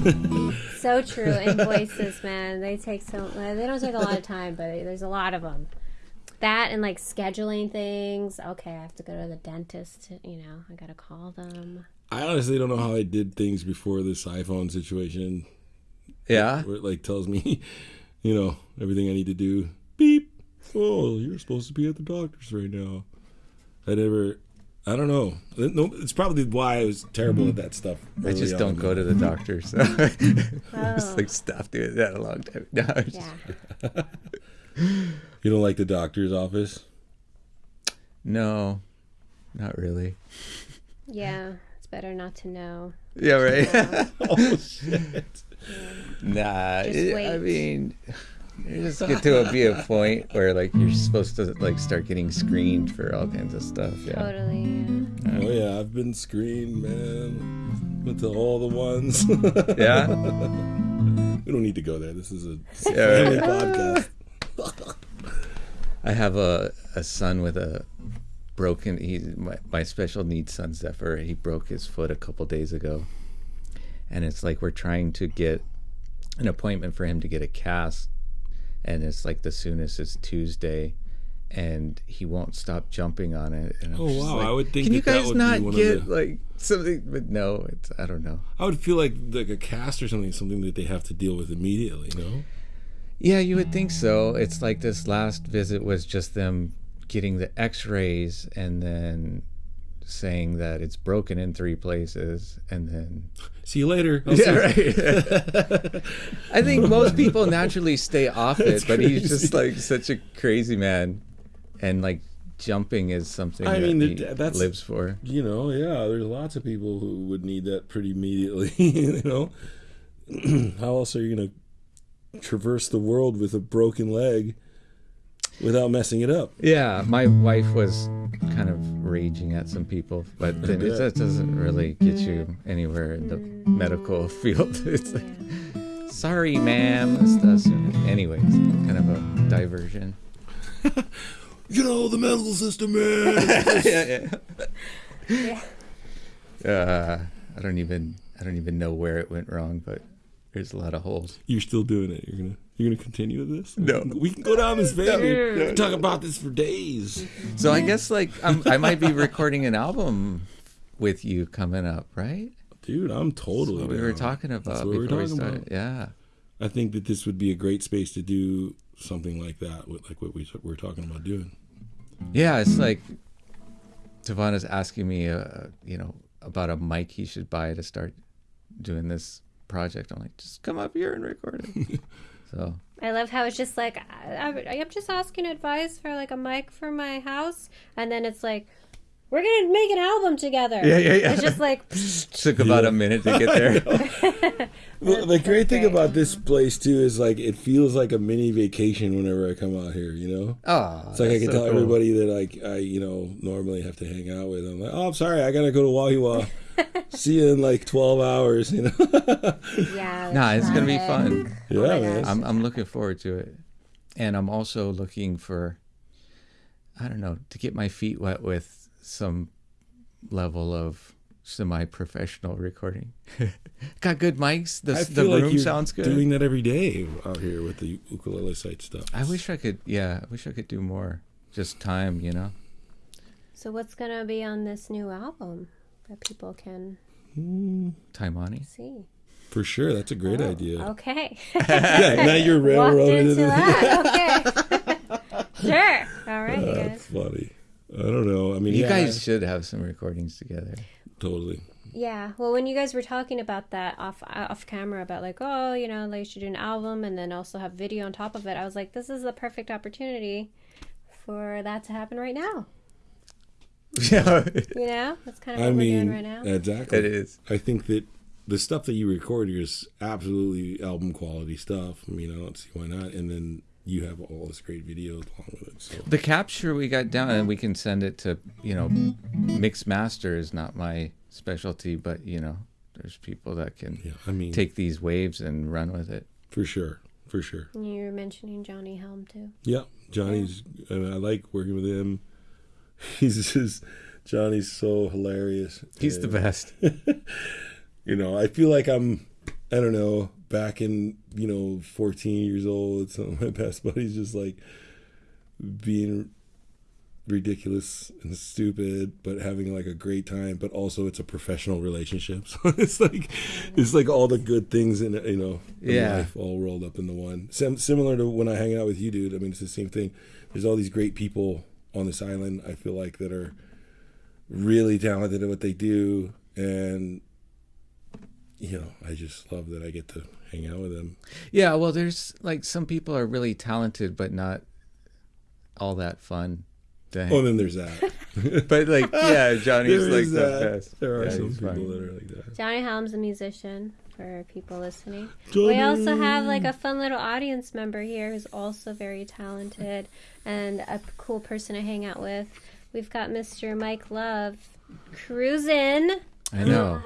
So true. Invoices, man, they take so. Uh, they don't take a lot of time, but there's a lot of them. That and like scheduling things. Okay, I have to go to the dentist. You know, I gotta call them. I honestly don't know how I did things before this iPhone situation Yeah. where it like tells me, you know, everything I need to do. Beep. Oh, you're supposed to be at the doctor's right now. I never. I don't know. Uh, no, it's probably why I was terrible at that stuff. I just don't on. go to the doctor, so I was Oh. like stopped doing that a long time. No, Yeah. You don't like the doctor's office? no, not really. Yeah. It's better not to know. Yeah, right. oh shit! nah, Just it- I mean, you just get to a, be a point where like you're supposed to like start getting screened for all kinds of stuff. Yeah. Totally. Oh yeah, I've been screened, man. Went to all the ones. Yeah. we don't need to go there. This is a Yeah, family right. podcast. I have a, a son with a broken. He my, my special needs son Zephyr. He broke his foot a couple days ago, and it's like we're trying to get an appointment for him to get a cast, and it's like the soonest is Tuesday, and he won't stop jumping on it. Oh, wow. like, I would think Can you that that guys not get the- like something? But no, it's I don't know. I would feel like like a cast or something, something that they have to deal with immediately. No. Yeah, you would think so. It's like this last visit was just them getting the x-rays and then saying that it's broken in three places and then See you later. I'll yeah, right. I think most people naturally stay off it, but he's just like such a crazy man and like jumping is something I that mean, he that's- lives for. You know, yeah. There's lots of people who would need that pretty immediately. you know, how else are you gonna traverse the world with a broken leg without messing it up? Yeah, my wife was kind of raging at some people, but then it bet. just doesn't really get you anywhere in the medical field. It's like, sorry, ma'am. This. Anyways, kind of a diversion. You know, the medical system, man. yeah, yeah. Uh, I don't even I don't even know where it went wrong, but there's a lot of holes. You're still doing it. You're gonna you're gonna continue with this. No. we can go down this vein. dude. We can talk about this for days. So I guess like I'm, I might be recording an album with you coming up, right? Dude, I'm totally. What we were talking about That's what we before were we talking started. about. Yeah. I think that this would be a great space to do something like that, with like what we we're talking about doing. Yeah, it's like Tavana's asking me, uh, you know, about a mic he should buy to start doing this project. I'm like, just come up here and record it. so I love how it's just like I, I, I'm just asking advice for like a mic for my house, and then it's like we're gonna make an album together. Yeah, yeah, yeah. It's just like took about a minute to get there. Well, the great thing great. about this place too is like it feels like a mini vacation whenever I come out here. You know, Oh, it's like I can tell everybody that like I you know normally have to hang out with. I'm like, oh, I'm sorry, I gotta go to Wahiawa. See you in like 12 hours. You know, yeah. Nah, it's gonna be fun. Oh yeah, Oh man. I'm I'm looking forward to it, and I'm also looking for, I don't know, to get my feet wet with some level of semi-professional recording. Got good mics. The the feel like room sounds good. doing that every day out here with the ukulele site stuff. I wish I could. Yeah, I wish I could do more. Just time, you know. So what's gonna be on this new album that people can hmm. Time on see? for sure. That's a great Oh, idea. Okay. Yeah, now you're railroaded into into that. Okay. sure. All right, you That's guys. funny. I don't know. I mean, You yeah, guys should have some recordings together. totally. Yeah. Well, when you guys were talking about that off uh, off camera about like, oh, you know, like you should do an album and then also have video on top of it, I was like, this is the perfect opportunity for that to happen right now. Yeah, You know, that's kind of I what we're mean, doing right now. exactly. it is. I think that the stuff that you record here is absolutely album quality stuff. I mean, I don't see why not. And then you have all this great video along with it. So The capture we got down, and we can send it to you know, mix master is not my specialty, but you know, there's people that can yeah, I mean, take these waves and run with it. for sure, for sure. You were mentioning Johnny Helm too. Yeah, Johnny's. I, mean, I like working with him. He's just Johnny's so hilarious. He's the best. You know, I feel like I'm. I don't know. Back in you know, 14 years old, some of my best buddies just like being ridiculous and stupid, but having like a great time. But also, it's a professional relationship, so it's like it's like all the good things in you know in Yeah. life all rolled up into one. Sim- similar to when I hang out with you, dude. I mean, it's the same thing. There's all these great people on this island. I feel like that are really talented at what they do, and you know, I just love that I get to hang out with them. Yeah, well, there's like some people are really talented, but not all that fun. to hang- Oh, then there's that. but like, yeah, Johnny's There like is the that. best. There are Yeah, some people fun. that are like that. Johnny Helm's a musician for people listening. Johnny! We also have like a fun little audience member here who's also very talented and a cool person to hang out with. We've got Mr. Mike Love cruising. I know.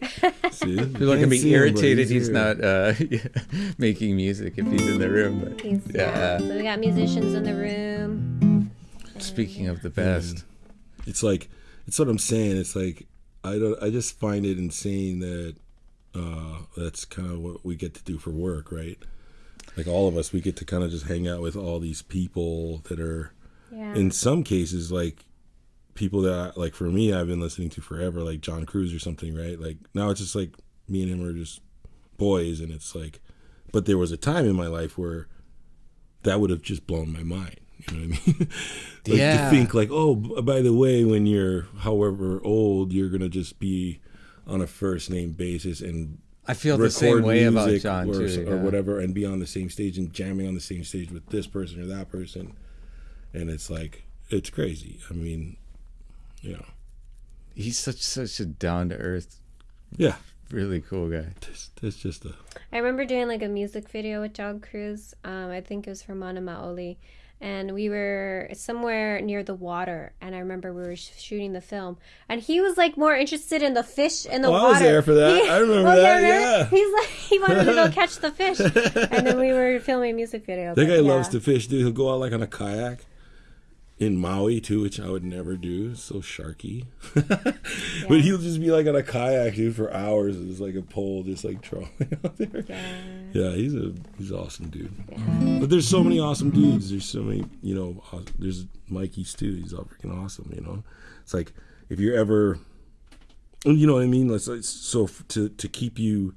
See, People are gonna be irritated he's not uh, making music if he's in the room. But He's, Yeah. So we got musicians in the room. speaking of the best, It's like it's what I'm saying. It's like I don't. I just find it insane that uh, that's kind of what we get to do for work, right? Like all of us, we get to kind of just hang out with all these people that are, Yeah. in some cases, like people that like for me, I've been listening to forever, like John Cruz or something, right? Like now it's just like me and him are just boys, and it's like, but there was a time in my life where that would have just blown my mind. You know what I mean? like Yeah. to think like, oh, b- by the way, when you're however old, you're gonna just be on a first name basis and I feel the same record way about music John or, too. or yeah. whatever, and be on the same stage and jamming on the same stage with this person or that person, and it's like it's crazy. I mean, you know, He's such such a down to earth, yeah, really cool guy. it's, it's just a I remember doing like a music video with John Cruz. Um, I think it was for Mana Maoli. And we were somewhere near the water, and I remember we were sh- shooting the film, and he was like more interested in the fish in the Oh, I water. was there for that. He- I remember Oh, that, remember? yeah. He's like he wanted to go catch the fish, and then we were filming music videos. that guy yeah. loves to fish, dude. He'll go out like on a kayak. In Maui too, which I would never do. So sharky. but he'll just be like on a kayak, dude, for hours. It's like a pole, just like trolling out there. Yeah. Yeah, he's a he's an awesome dude. But there's so many awesome dudes. There's so many, you know. There's Mikey's too. He's all freaking awesome. You know, it's like if you're ever, you know what I mean. Let's like, so to to keep you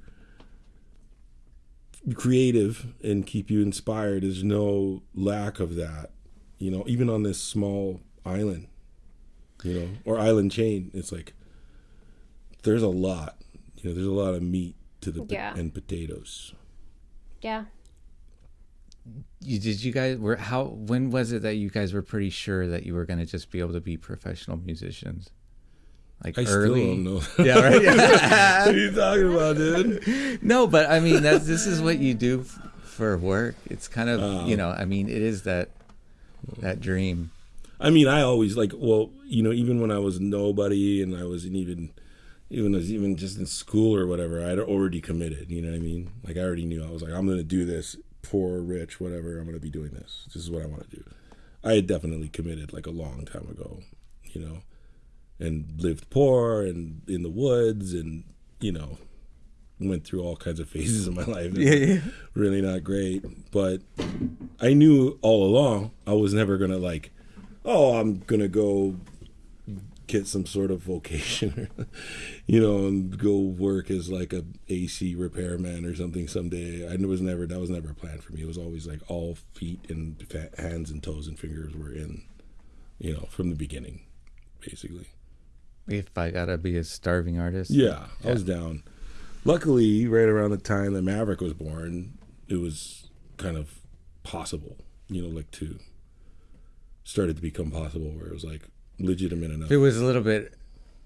creative and keep you inspired. There's no lack of that. You know, even on this small island, you know, or island chain, it's like there's a lot. You know, there's a lot of meat to the po- Yeah. and potatoes. Yeah. You did you guys were how when was it that you guys were pretty sure that you were going to just be able to be professional musicians? Like I early. still don't know. Yeah, right. Yeah. what are you talking about, dude? no, but I mean that's this is what you do f- for work. It's kind of, Oh. you know, I mean it is that that dream. I mean, I always like, well, you know, even when I was nobody and I wasn't even, even as even just in school or whatever, I'd already committed. You know what I mean? Like I already knew I was like, I'm going to do this, poor, rich, whatever. I'm going to be doing this. This is what I want to do. I had definitely committed like a long time ago, you know, and lived poor and in the woods and you know, went through all kinds of phases in my life. were yeah. really not great. But I knew all along I was never gonna like, oh, I'm gonna go get some sort of vocation, you know, and go work as like a AC repairman or something someday. I was never that was never a plan for me. It was always like all feet and fa- hands and toes and fingers were in, you know, from the beginning, basically. If I got to be a starving artist. Yeah, I was down. Luckily, right around the time that Maverick was born, it was kind of possible, you know, like to started to become possible where it was like legitimate enough. If it was a little bit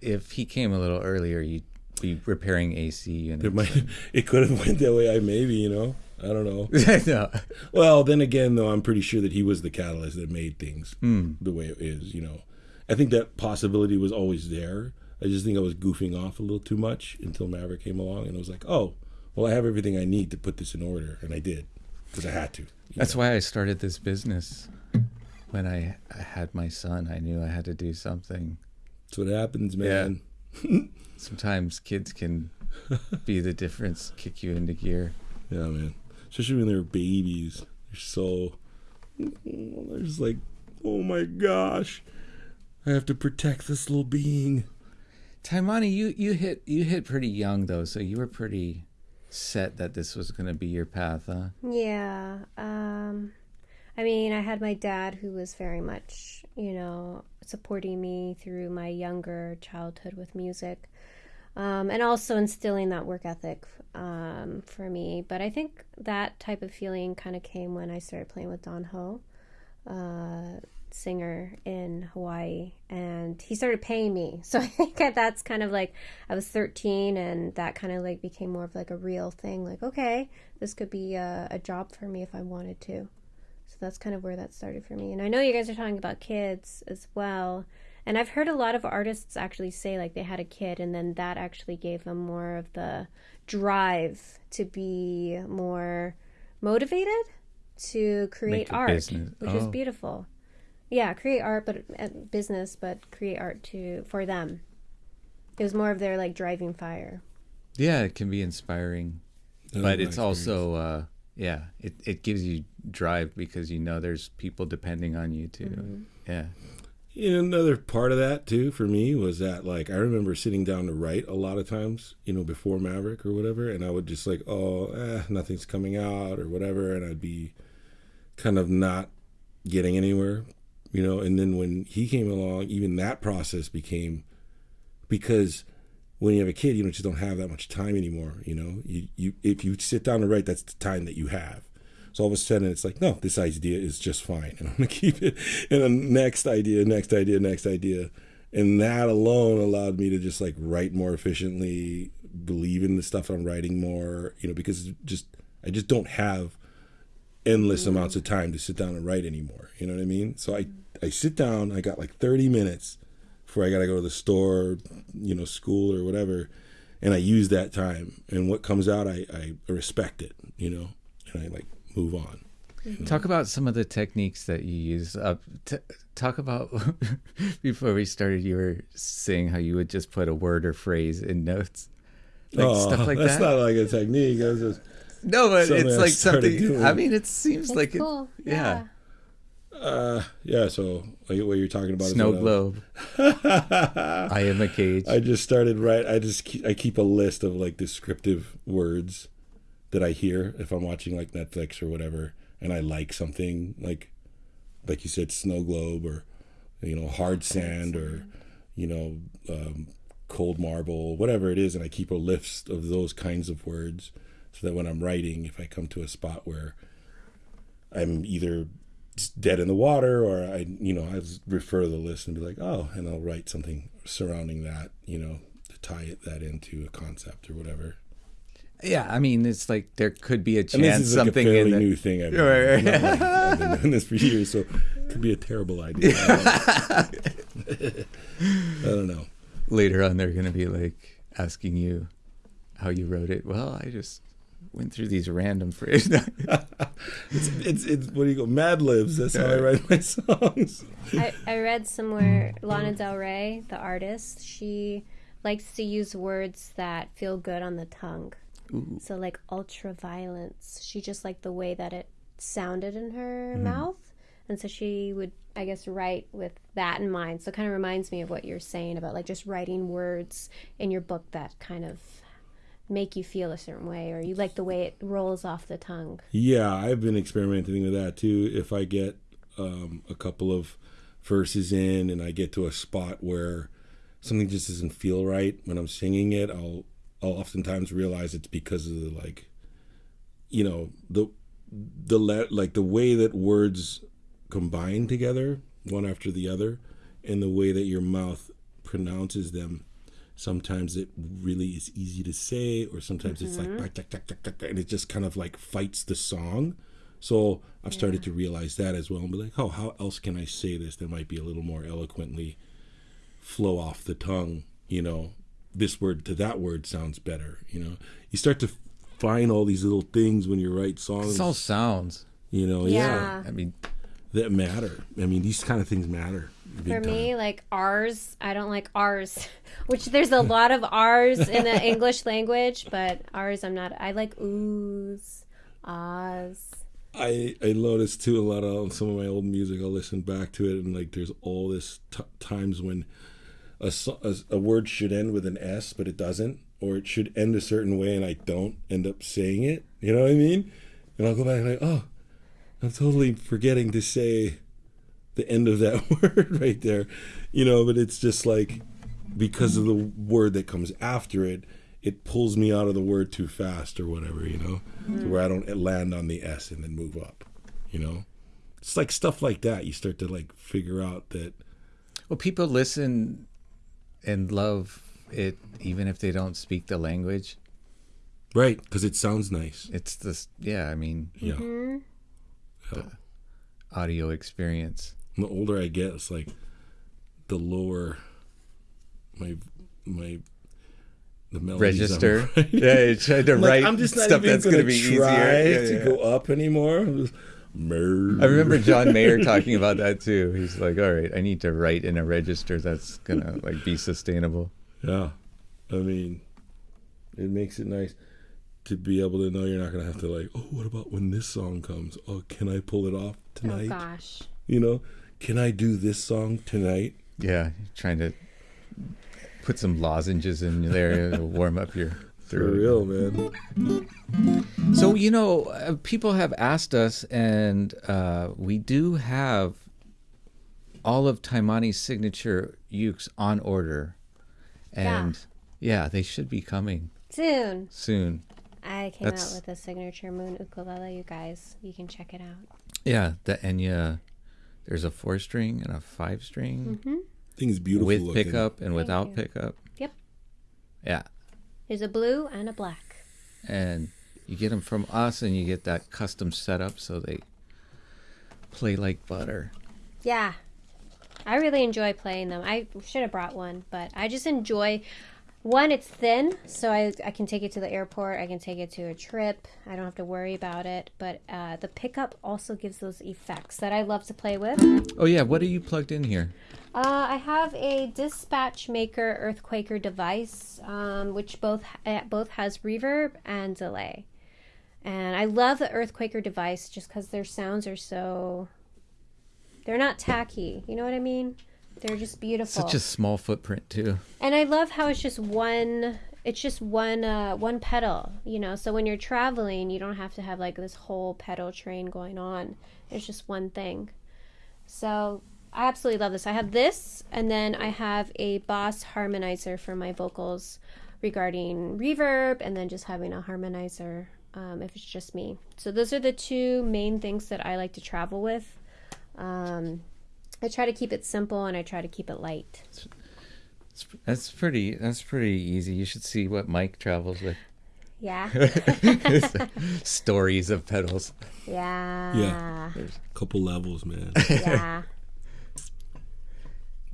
if he came a little earlier, you'd be repairing AC and It might, it could have went that way. I maybe, you know, I don't know. no. Well, then again, though, I'm pretty sure that he was the catalyst that made things hmm. the way it is. You know, I think that possibility was always there. I just think I was goofing off a little too much until Maverick came along, and I was like, oh, well, I have everything I need to put this in order, and I did because I had to. That's know? why I started this business. When I, I had my son, I knew I had to do something. That's what happens, man. Sometimes kids can be the difference, kick you into gear. Yeah, man. Especially when they're babies, they're so. They're just like, oh my gosh, I have to protect this little being. Taimane, you, you hit you hit pretty young though, so you were pretty set that this was going to be your path, huh? Yeah. Um, I mean, I had my dad who was very much, you know, supporting me through my younger childhood with music. Um, and also instilling that work ethic um, for me. But I think that type of feeling kind of came when I started playing with Don Ho, uh, singer in Hawaii, and he started paying me. So I think that that's kind of like I was 13, and that kind of like became more of like a real thing. Like, okay, this could be a, a job for me if I wanted to. So that's kind of where that started for me. And I know you guys are talking about kids as well. And I've heard a lot of artists actually say like they had a kid and then that actually gave them more of the drive to be more motivated to create art, business. which is Oh. beautiful. Yeah, create art but uh, business but create art to for them. It was more of their like driving fire. Yeah, it can be inspiring, That but my it's also uh, yeah, it it gives you drive because you know there's people depending on you too. Yeah. You know, another part of that too for me was that like I remember sitting down to write a lot of times, you know, before Maverick or whatever, and I would just like, oh, eh, nothing's coming out or whatever, and I'd be kind of not getting anywhere, you know. And then when he came along, even that process became because when you have a kid, you don't just don't have that much time anymore, you know. You you if you sit down to write, that's the time that you have. So all of a sudden, it's like, no, this idea is just fine, and I'm gonna keep it. And the next idea, next idea, next idea, and that alone allowed me to just like write more efficiently, believe in the stuff I'm writing more, you know, because just I just don't have endless amounts of time to sit down and write anymore. You know what I mean? So I I sit down, I got like 30 minutes before I got to go to the store, you know, school or whatever, and I use that time. And what comes out, I I respect it, you know, and I like move on. Talk about some of the techniques that you use. Uh, t- talk about before we started. You were saying how you would just put a word or phrase in notes, like Oh, stuff like that's that. That's not like a technique. That's just no, but something it's like started something. doing. I mean, it seems It's like it- cool. yeah. uh yeah. So like what you're talking about? is snow what globe. I am a cage. I just started right. I just keep, I keep a list of like descriptive words that I hear if I'm watching like Netflix or whatever, and I like something like like you said, snow globe or you know hard sand or you know um, cold marble, whatever it is, and I keep a list of those kinds of words so that when I'm writing, if I come to a spot where I'm either dead in the water or I, you know, I refer to the list and be like, oh, and I'll write something surrounding that, you know, to tie it, that into a concept or whatever. yeah, I mean, it's like there could be a And this chance is like something a fairly in the, new thing. I've, Right, right. like, I've been doing this for years, so it could be a terrible idea. I don't know. later on they're going to be like asking you how you wrote it. Well, I just went through these random phrases. It's, it's, it's what do you go? Mad Libs. That's how I write my songs. I, I read somewhere Lana Del Rey, the artist, she likes to use words that feel good on the tongue. So like ultra violence. She just liked the way that it sounded in her mm-hmm. mouth. And so she would I guess write with that in mind. So it kind of reminds me of what you're saying about like just writing words in your book that kind of make you feel a certain way or you like the way it rolls off the tongue. Yeah, I've been experimenting with that too. If I get um, a couple of verses in and I get to a spot where something just doesn't feel right when I'm singing it, I'll I'll oftentimes realize it's because of the like, you know, the the le- like the way that words combine together one after the other, and the way that your mouth pronounces them. Sometimes it really is easy to say, or sometimes it's like mm-hmm. tack, tack, tack, tack," and it just kind of like fights the song. So I've started to realize that as well and be like, oh, how else can I say this that might be a little more eloquently flow off the tongue? You know, this word to that word sounds better. You know, you start to find all these little things when you write songs. it's all sounds. you know, yeah. Yeah. I mean, that matter. I mean, these kind of things matter. For me, like R's, I don't like R's, which there's a lot of R's in the English language, but R's I'm not. I like oohs, ahs. I I noticed too a lot of some of my old music. I'll listen back to it and like there's all this t- times when a, a a word should end with an S but it doesn't, or it should end a certain way and I don't end up saying it. You know what I mean? And I'll go back and like, oh, I'm totally forgetting to say the end of that word right there. You know, but it's just like because of the word that comes after it, it pulls me out of the word too fast or whatever, you know, to where I don't land on the S and then move up, you know. It's like stuff like that. You start to like figure out that well, people listen and love it even if they don't speak the language. right because it sounds nice. It's this, yeah. I mean, Yeah. Mm-hmm. Yeah. audio experience. And the older I get, it's like the lower my my the melodies I'm Register. yeah, you're to I'm like, write I'm just not stuff even that's gonna be try easier. Yeah, to yeah. go up anymore. I'm just, I remember John Mayer talking about that too. He's like, "All right, I need to write in a register that's gonna like be sustainable." Yeah, I mean, it makes it nice to be able to know you're not gonna have to like, oh, what about when this song comes? Oh, can I pull it off tonight?" Oh tonight? gosh. you know, can I do this song tonight? Yeah, trying to put some lozenges in there to warm up your throat. For throat. real, man. So you know, uh, people have asked us, and uh, we do have all of Taimane's signature ukes on order, and yeah, they should be coming Soon. soon. I came That's- out with a signature moon ukulele, you guys. You can check it out. Yeah, the Enya. There's a four string and a five string mm-hmm. Thing's beautiful with looking. pickup and without you. pickup. Yep. Yeah, There's a blue and a black. and you get them from us, and you get that custom setup, so they play like butter. Yeah. I really enjoy playing them. I should have brought one, but I just enjoy one, it's thin, so I, I can take it to the airport. I can take it to a trip. I don't have to worry about it. But uh, the pickup also gives those effects that I love to play with. Oh yeah, what are you plugged in here? Uh, I have a Dispatch Master Earthquaker device, um, which both uh, both has reverb and delay. And I love the Earthquaker device just because their sounds are so. They're not tacky. You know what I mean? They're just beautiful. Such a small footprint too. And I love how it's just one it's just one uh one pedal, you know. So when you're traveling, you don't have to have like this whole pedal train going on. It's just one thing. So I absolutely love this. I have this and then I have a Boss harmonizer for my vocals regarding reverb and then just having a harmonizer um, if it's just me. So those are the two main things that I like to travel with. Um, I try to keep it simple and I try to keep it light. That's pretty. That's pretty easy. You should see what Mike travels with. Yeah. Stories of pedals. Yeah. Yeah. A couple levels, man. Yeah.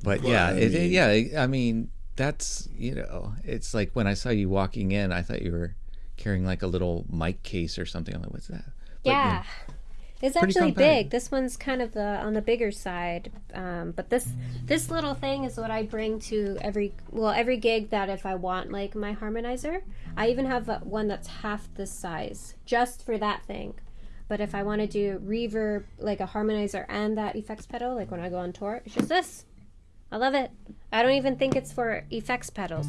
But Well, yeah, I it, it- yeah. I mean, that's you know, it's like when I saw you walking in, I thought you were carrying like a little mic case or something. I'm like, what's that? But, Yeah. It's Pretty actually compact. big. This one's kind of the on the bigger side, um, but this this little thing is what I bring to every well every gig that if I want like my harmonizer, I even have one that's half this size just for that thing. But if I want to do reverb like a harmonizer and that effects pedal, like when I go on tour, it's just this. I love it. I don't even think it's for effects pedals.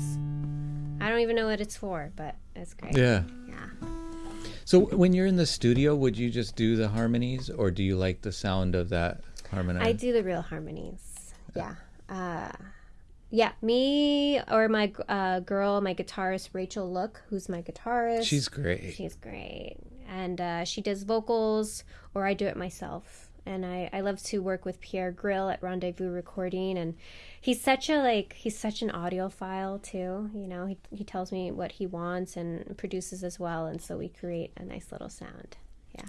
I don't even know what it's for, but it's great. Yeah. Yeah. So when you're in the studio, would you just do the harmonies, or do you like the sound of that harmonizer? I do the real harmonies. Yeah. Uh, yeah, me or my uh, girl, my guitarist Rachel Look, who's my guitarist. She's great. she's great, and uh, she does vocals, or I do it myself. And I, I love to work with Pierre Grill at Rendezvous Recording, and he's such a like he's such an audiophile too. You know, he he tells me what he wants and produces as well, and so we create a nice little sound. Yeah.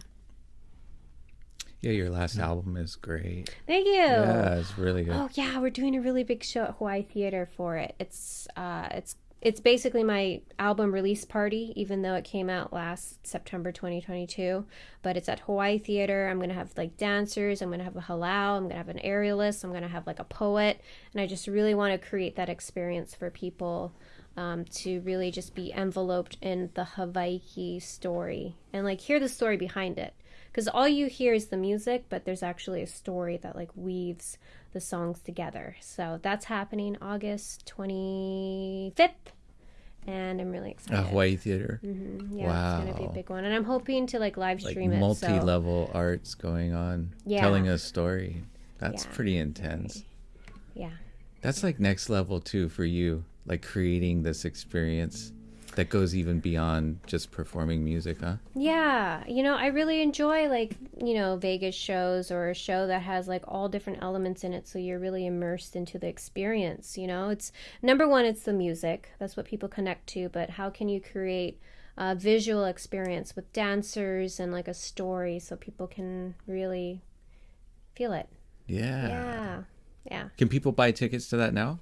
Yeah, your last album is great. Thank you. Yeah, it's really good. Oh yeah, we're doing a really big show at Hawaii Theater for it. It's uh, it's it's basically my album release party, even though it came out last September 2022. But it's at Hawaii Theater. I'm gonna have like dancers. I'm gonna have a halau. I'm gonna have an aerialist. I'm gonna have like a poet, and I just really want to create that experience for people. Um, to really just be enveloped in the Hawaii story and like hear the story behind it because all you hear is the music but there's actually a story that like weaves the songs together so that's happening august 25th and i'm really excited. excited Hawaii Theater. Mhm, yeah it's gonna be a big one and i'm hoping to like live Like stream it so multi-level arts going on, Yeah. telling a story. That's Yeah. pretty intense. yeah That's like next level too for you, like creating this experience that goes even beyond just performing music, huh? Yeah, you know, I really enjoy like, you know, Vegas shows or a show that has like all different elements in it so you're really immersed into the experience, you know? It's number 1 it's the music. That's what people connect to, but how can you create a visual experience with dancers and like a story so people can really feel it. Yeah. Yeah. Yeah. Can people buy tickets to that now?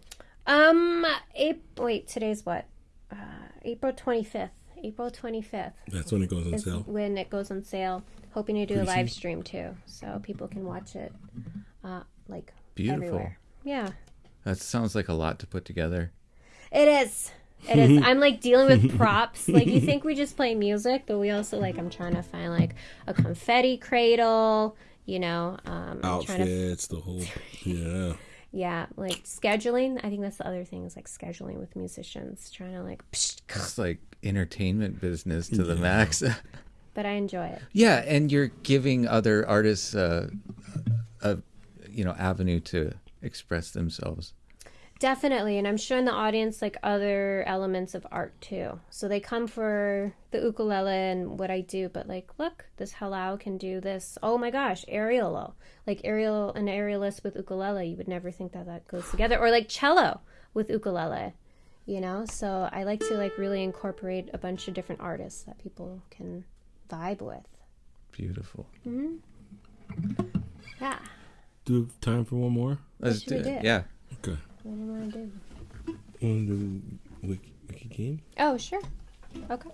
Um April, wait, today's what? Uh, April 25th. April 25th. That's when it goes on sale. when it goes on sale. Hoping to do Pretty a live soon. stream too, so people can watch it, uh, like Beautiful. everywhere. Yeah, That sounds like a lot to put together. it is. It is. I'm like dealing with props. Like you think we just play music, but we also like I'm trying to find like a confetti cradle. You know, um, I'm to the whole yeah. Yeah, like scheduling. I think that's the other thing is like scheduling with musicians, trying to like. It's like entertainment business to the max. But I enjoy it. yeah, and you're giving other artists uh, a you know avenue to express themselves. Definitely, and I'm showing the audience like other elements of art too. So they come for the ukulele and what I do, but like, look, this halau can do this. Oh my gosh, aerial, like aerial, an aerialist with ukulele. You would never think that that goes together, or like cello with ukulele. You know, so I like to like really incorporate a bunch of different artists that people can vibe with. Beautiful. Mm-hmm. Yeah, Do we have time for one more? Let's should do it. Yeah. What do you want to do? Wanna do Wiki? game? Oh, sure. Okay.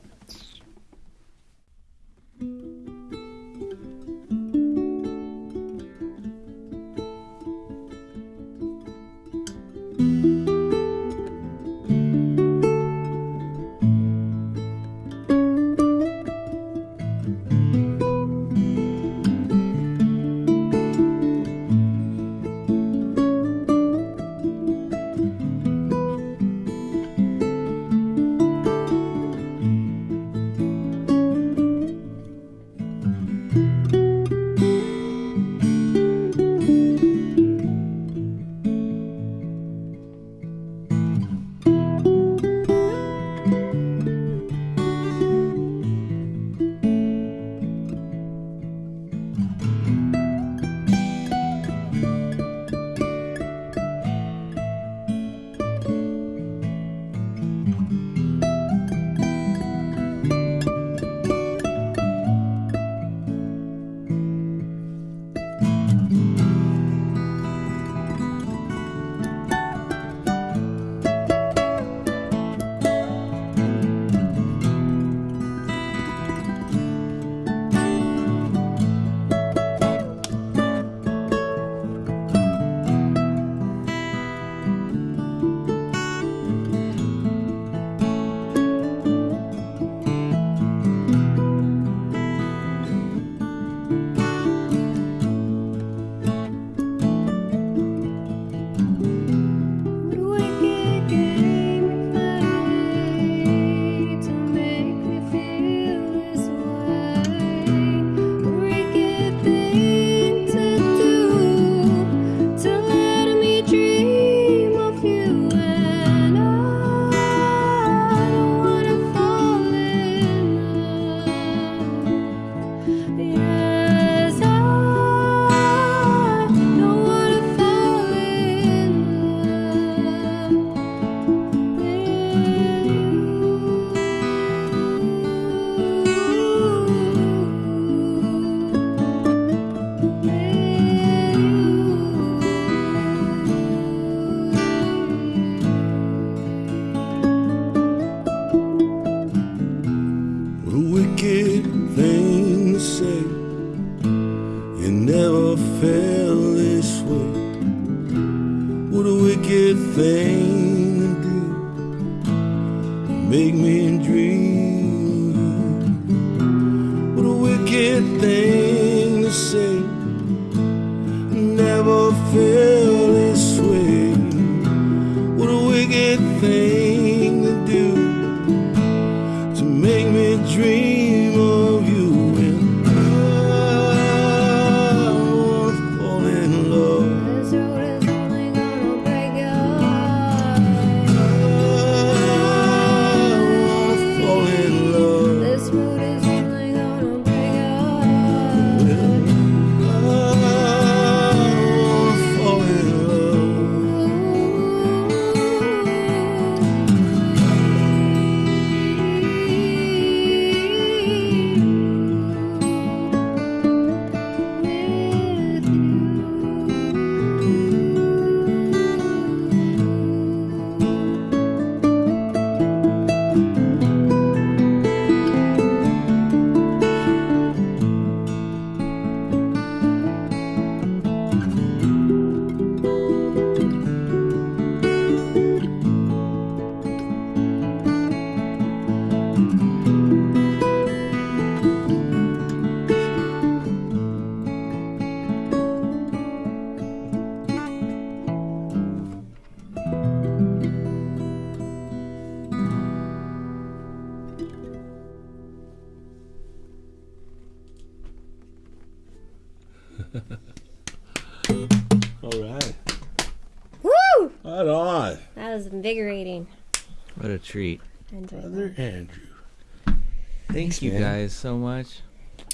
So much.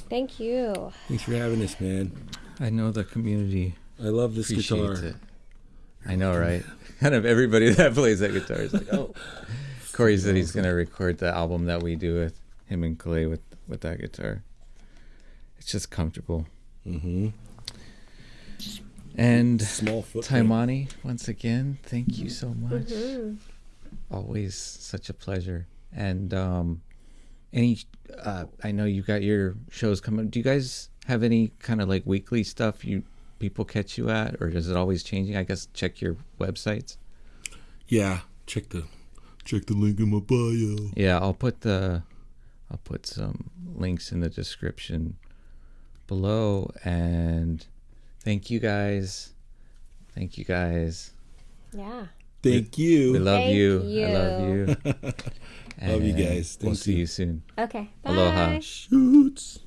Thank you. Thanks for having us, man. I know the community I love this guitar. it. I know, right? kind of everybody that plays that guitar is like, oh. Corey said he's gonna record the album that we do with him and Clay with with that guitar. It's just comfortable. Mm-hmm. And Small footprint. Taimane, once again, thank you so much. Mhm. always such a pleasure. And um, any, uh, I know you got your shows coming. Do you guys have any kind of like weekly stuff you people catch you at, or is it always changing? I guess check your websites. Yeah, check the check the link in my bio. Yeah, I'll put the I'll put some links in the description below and thank you guys. Thank you guys. Yeah. Thank you. We love Thank you. I love you. you. Love you And guys. We'll Thank see you. you soon. Okay. Bye. Aloha. Shoots.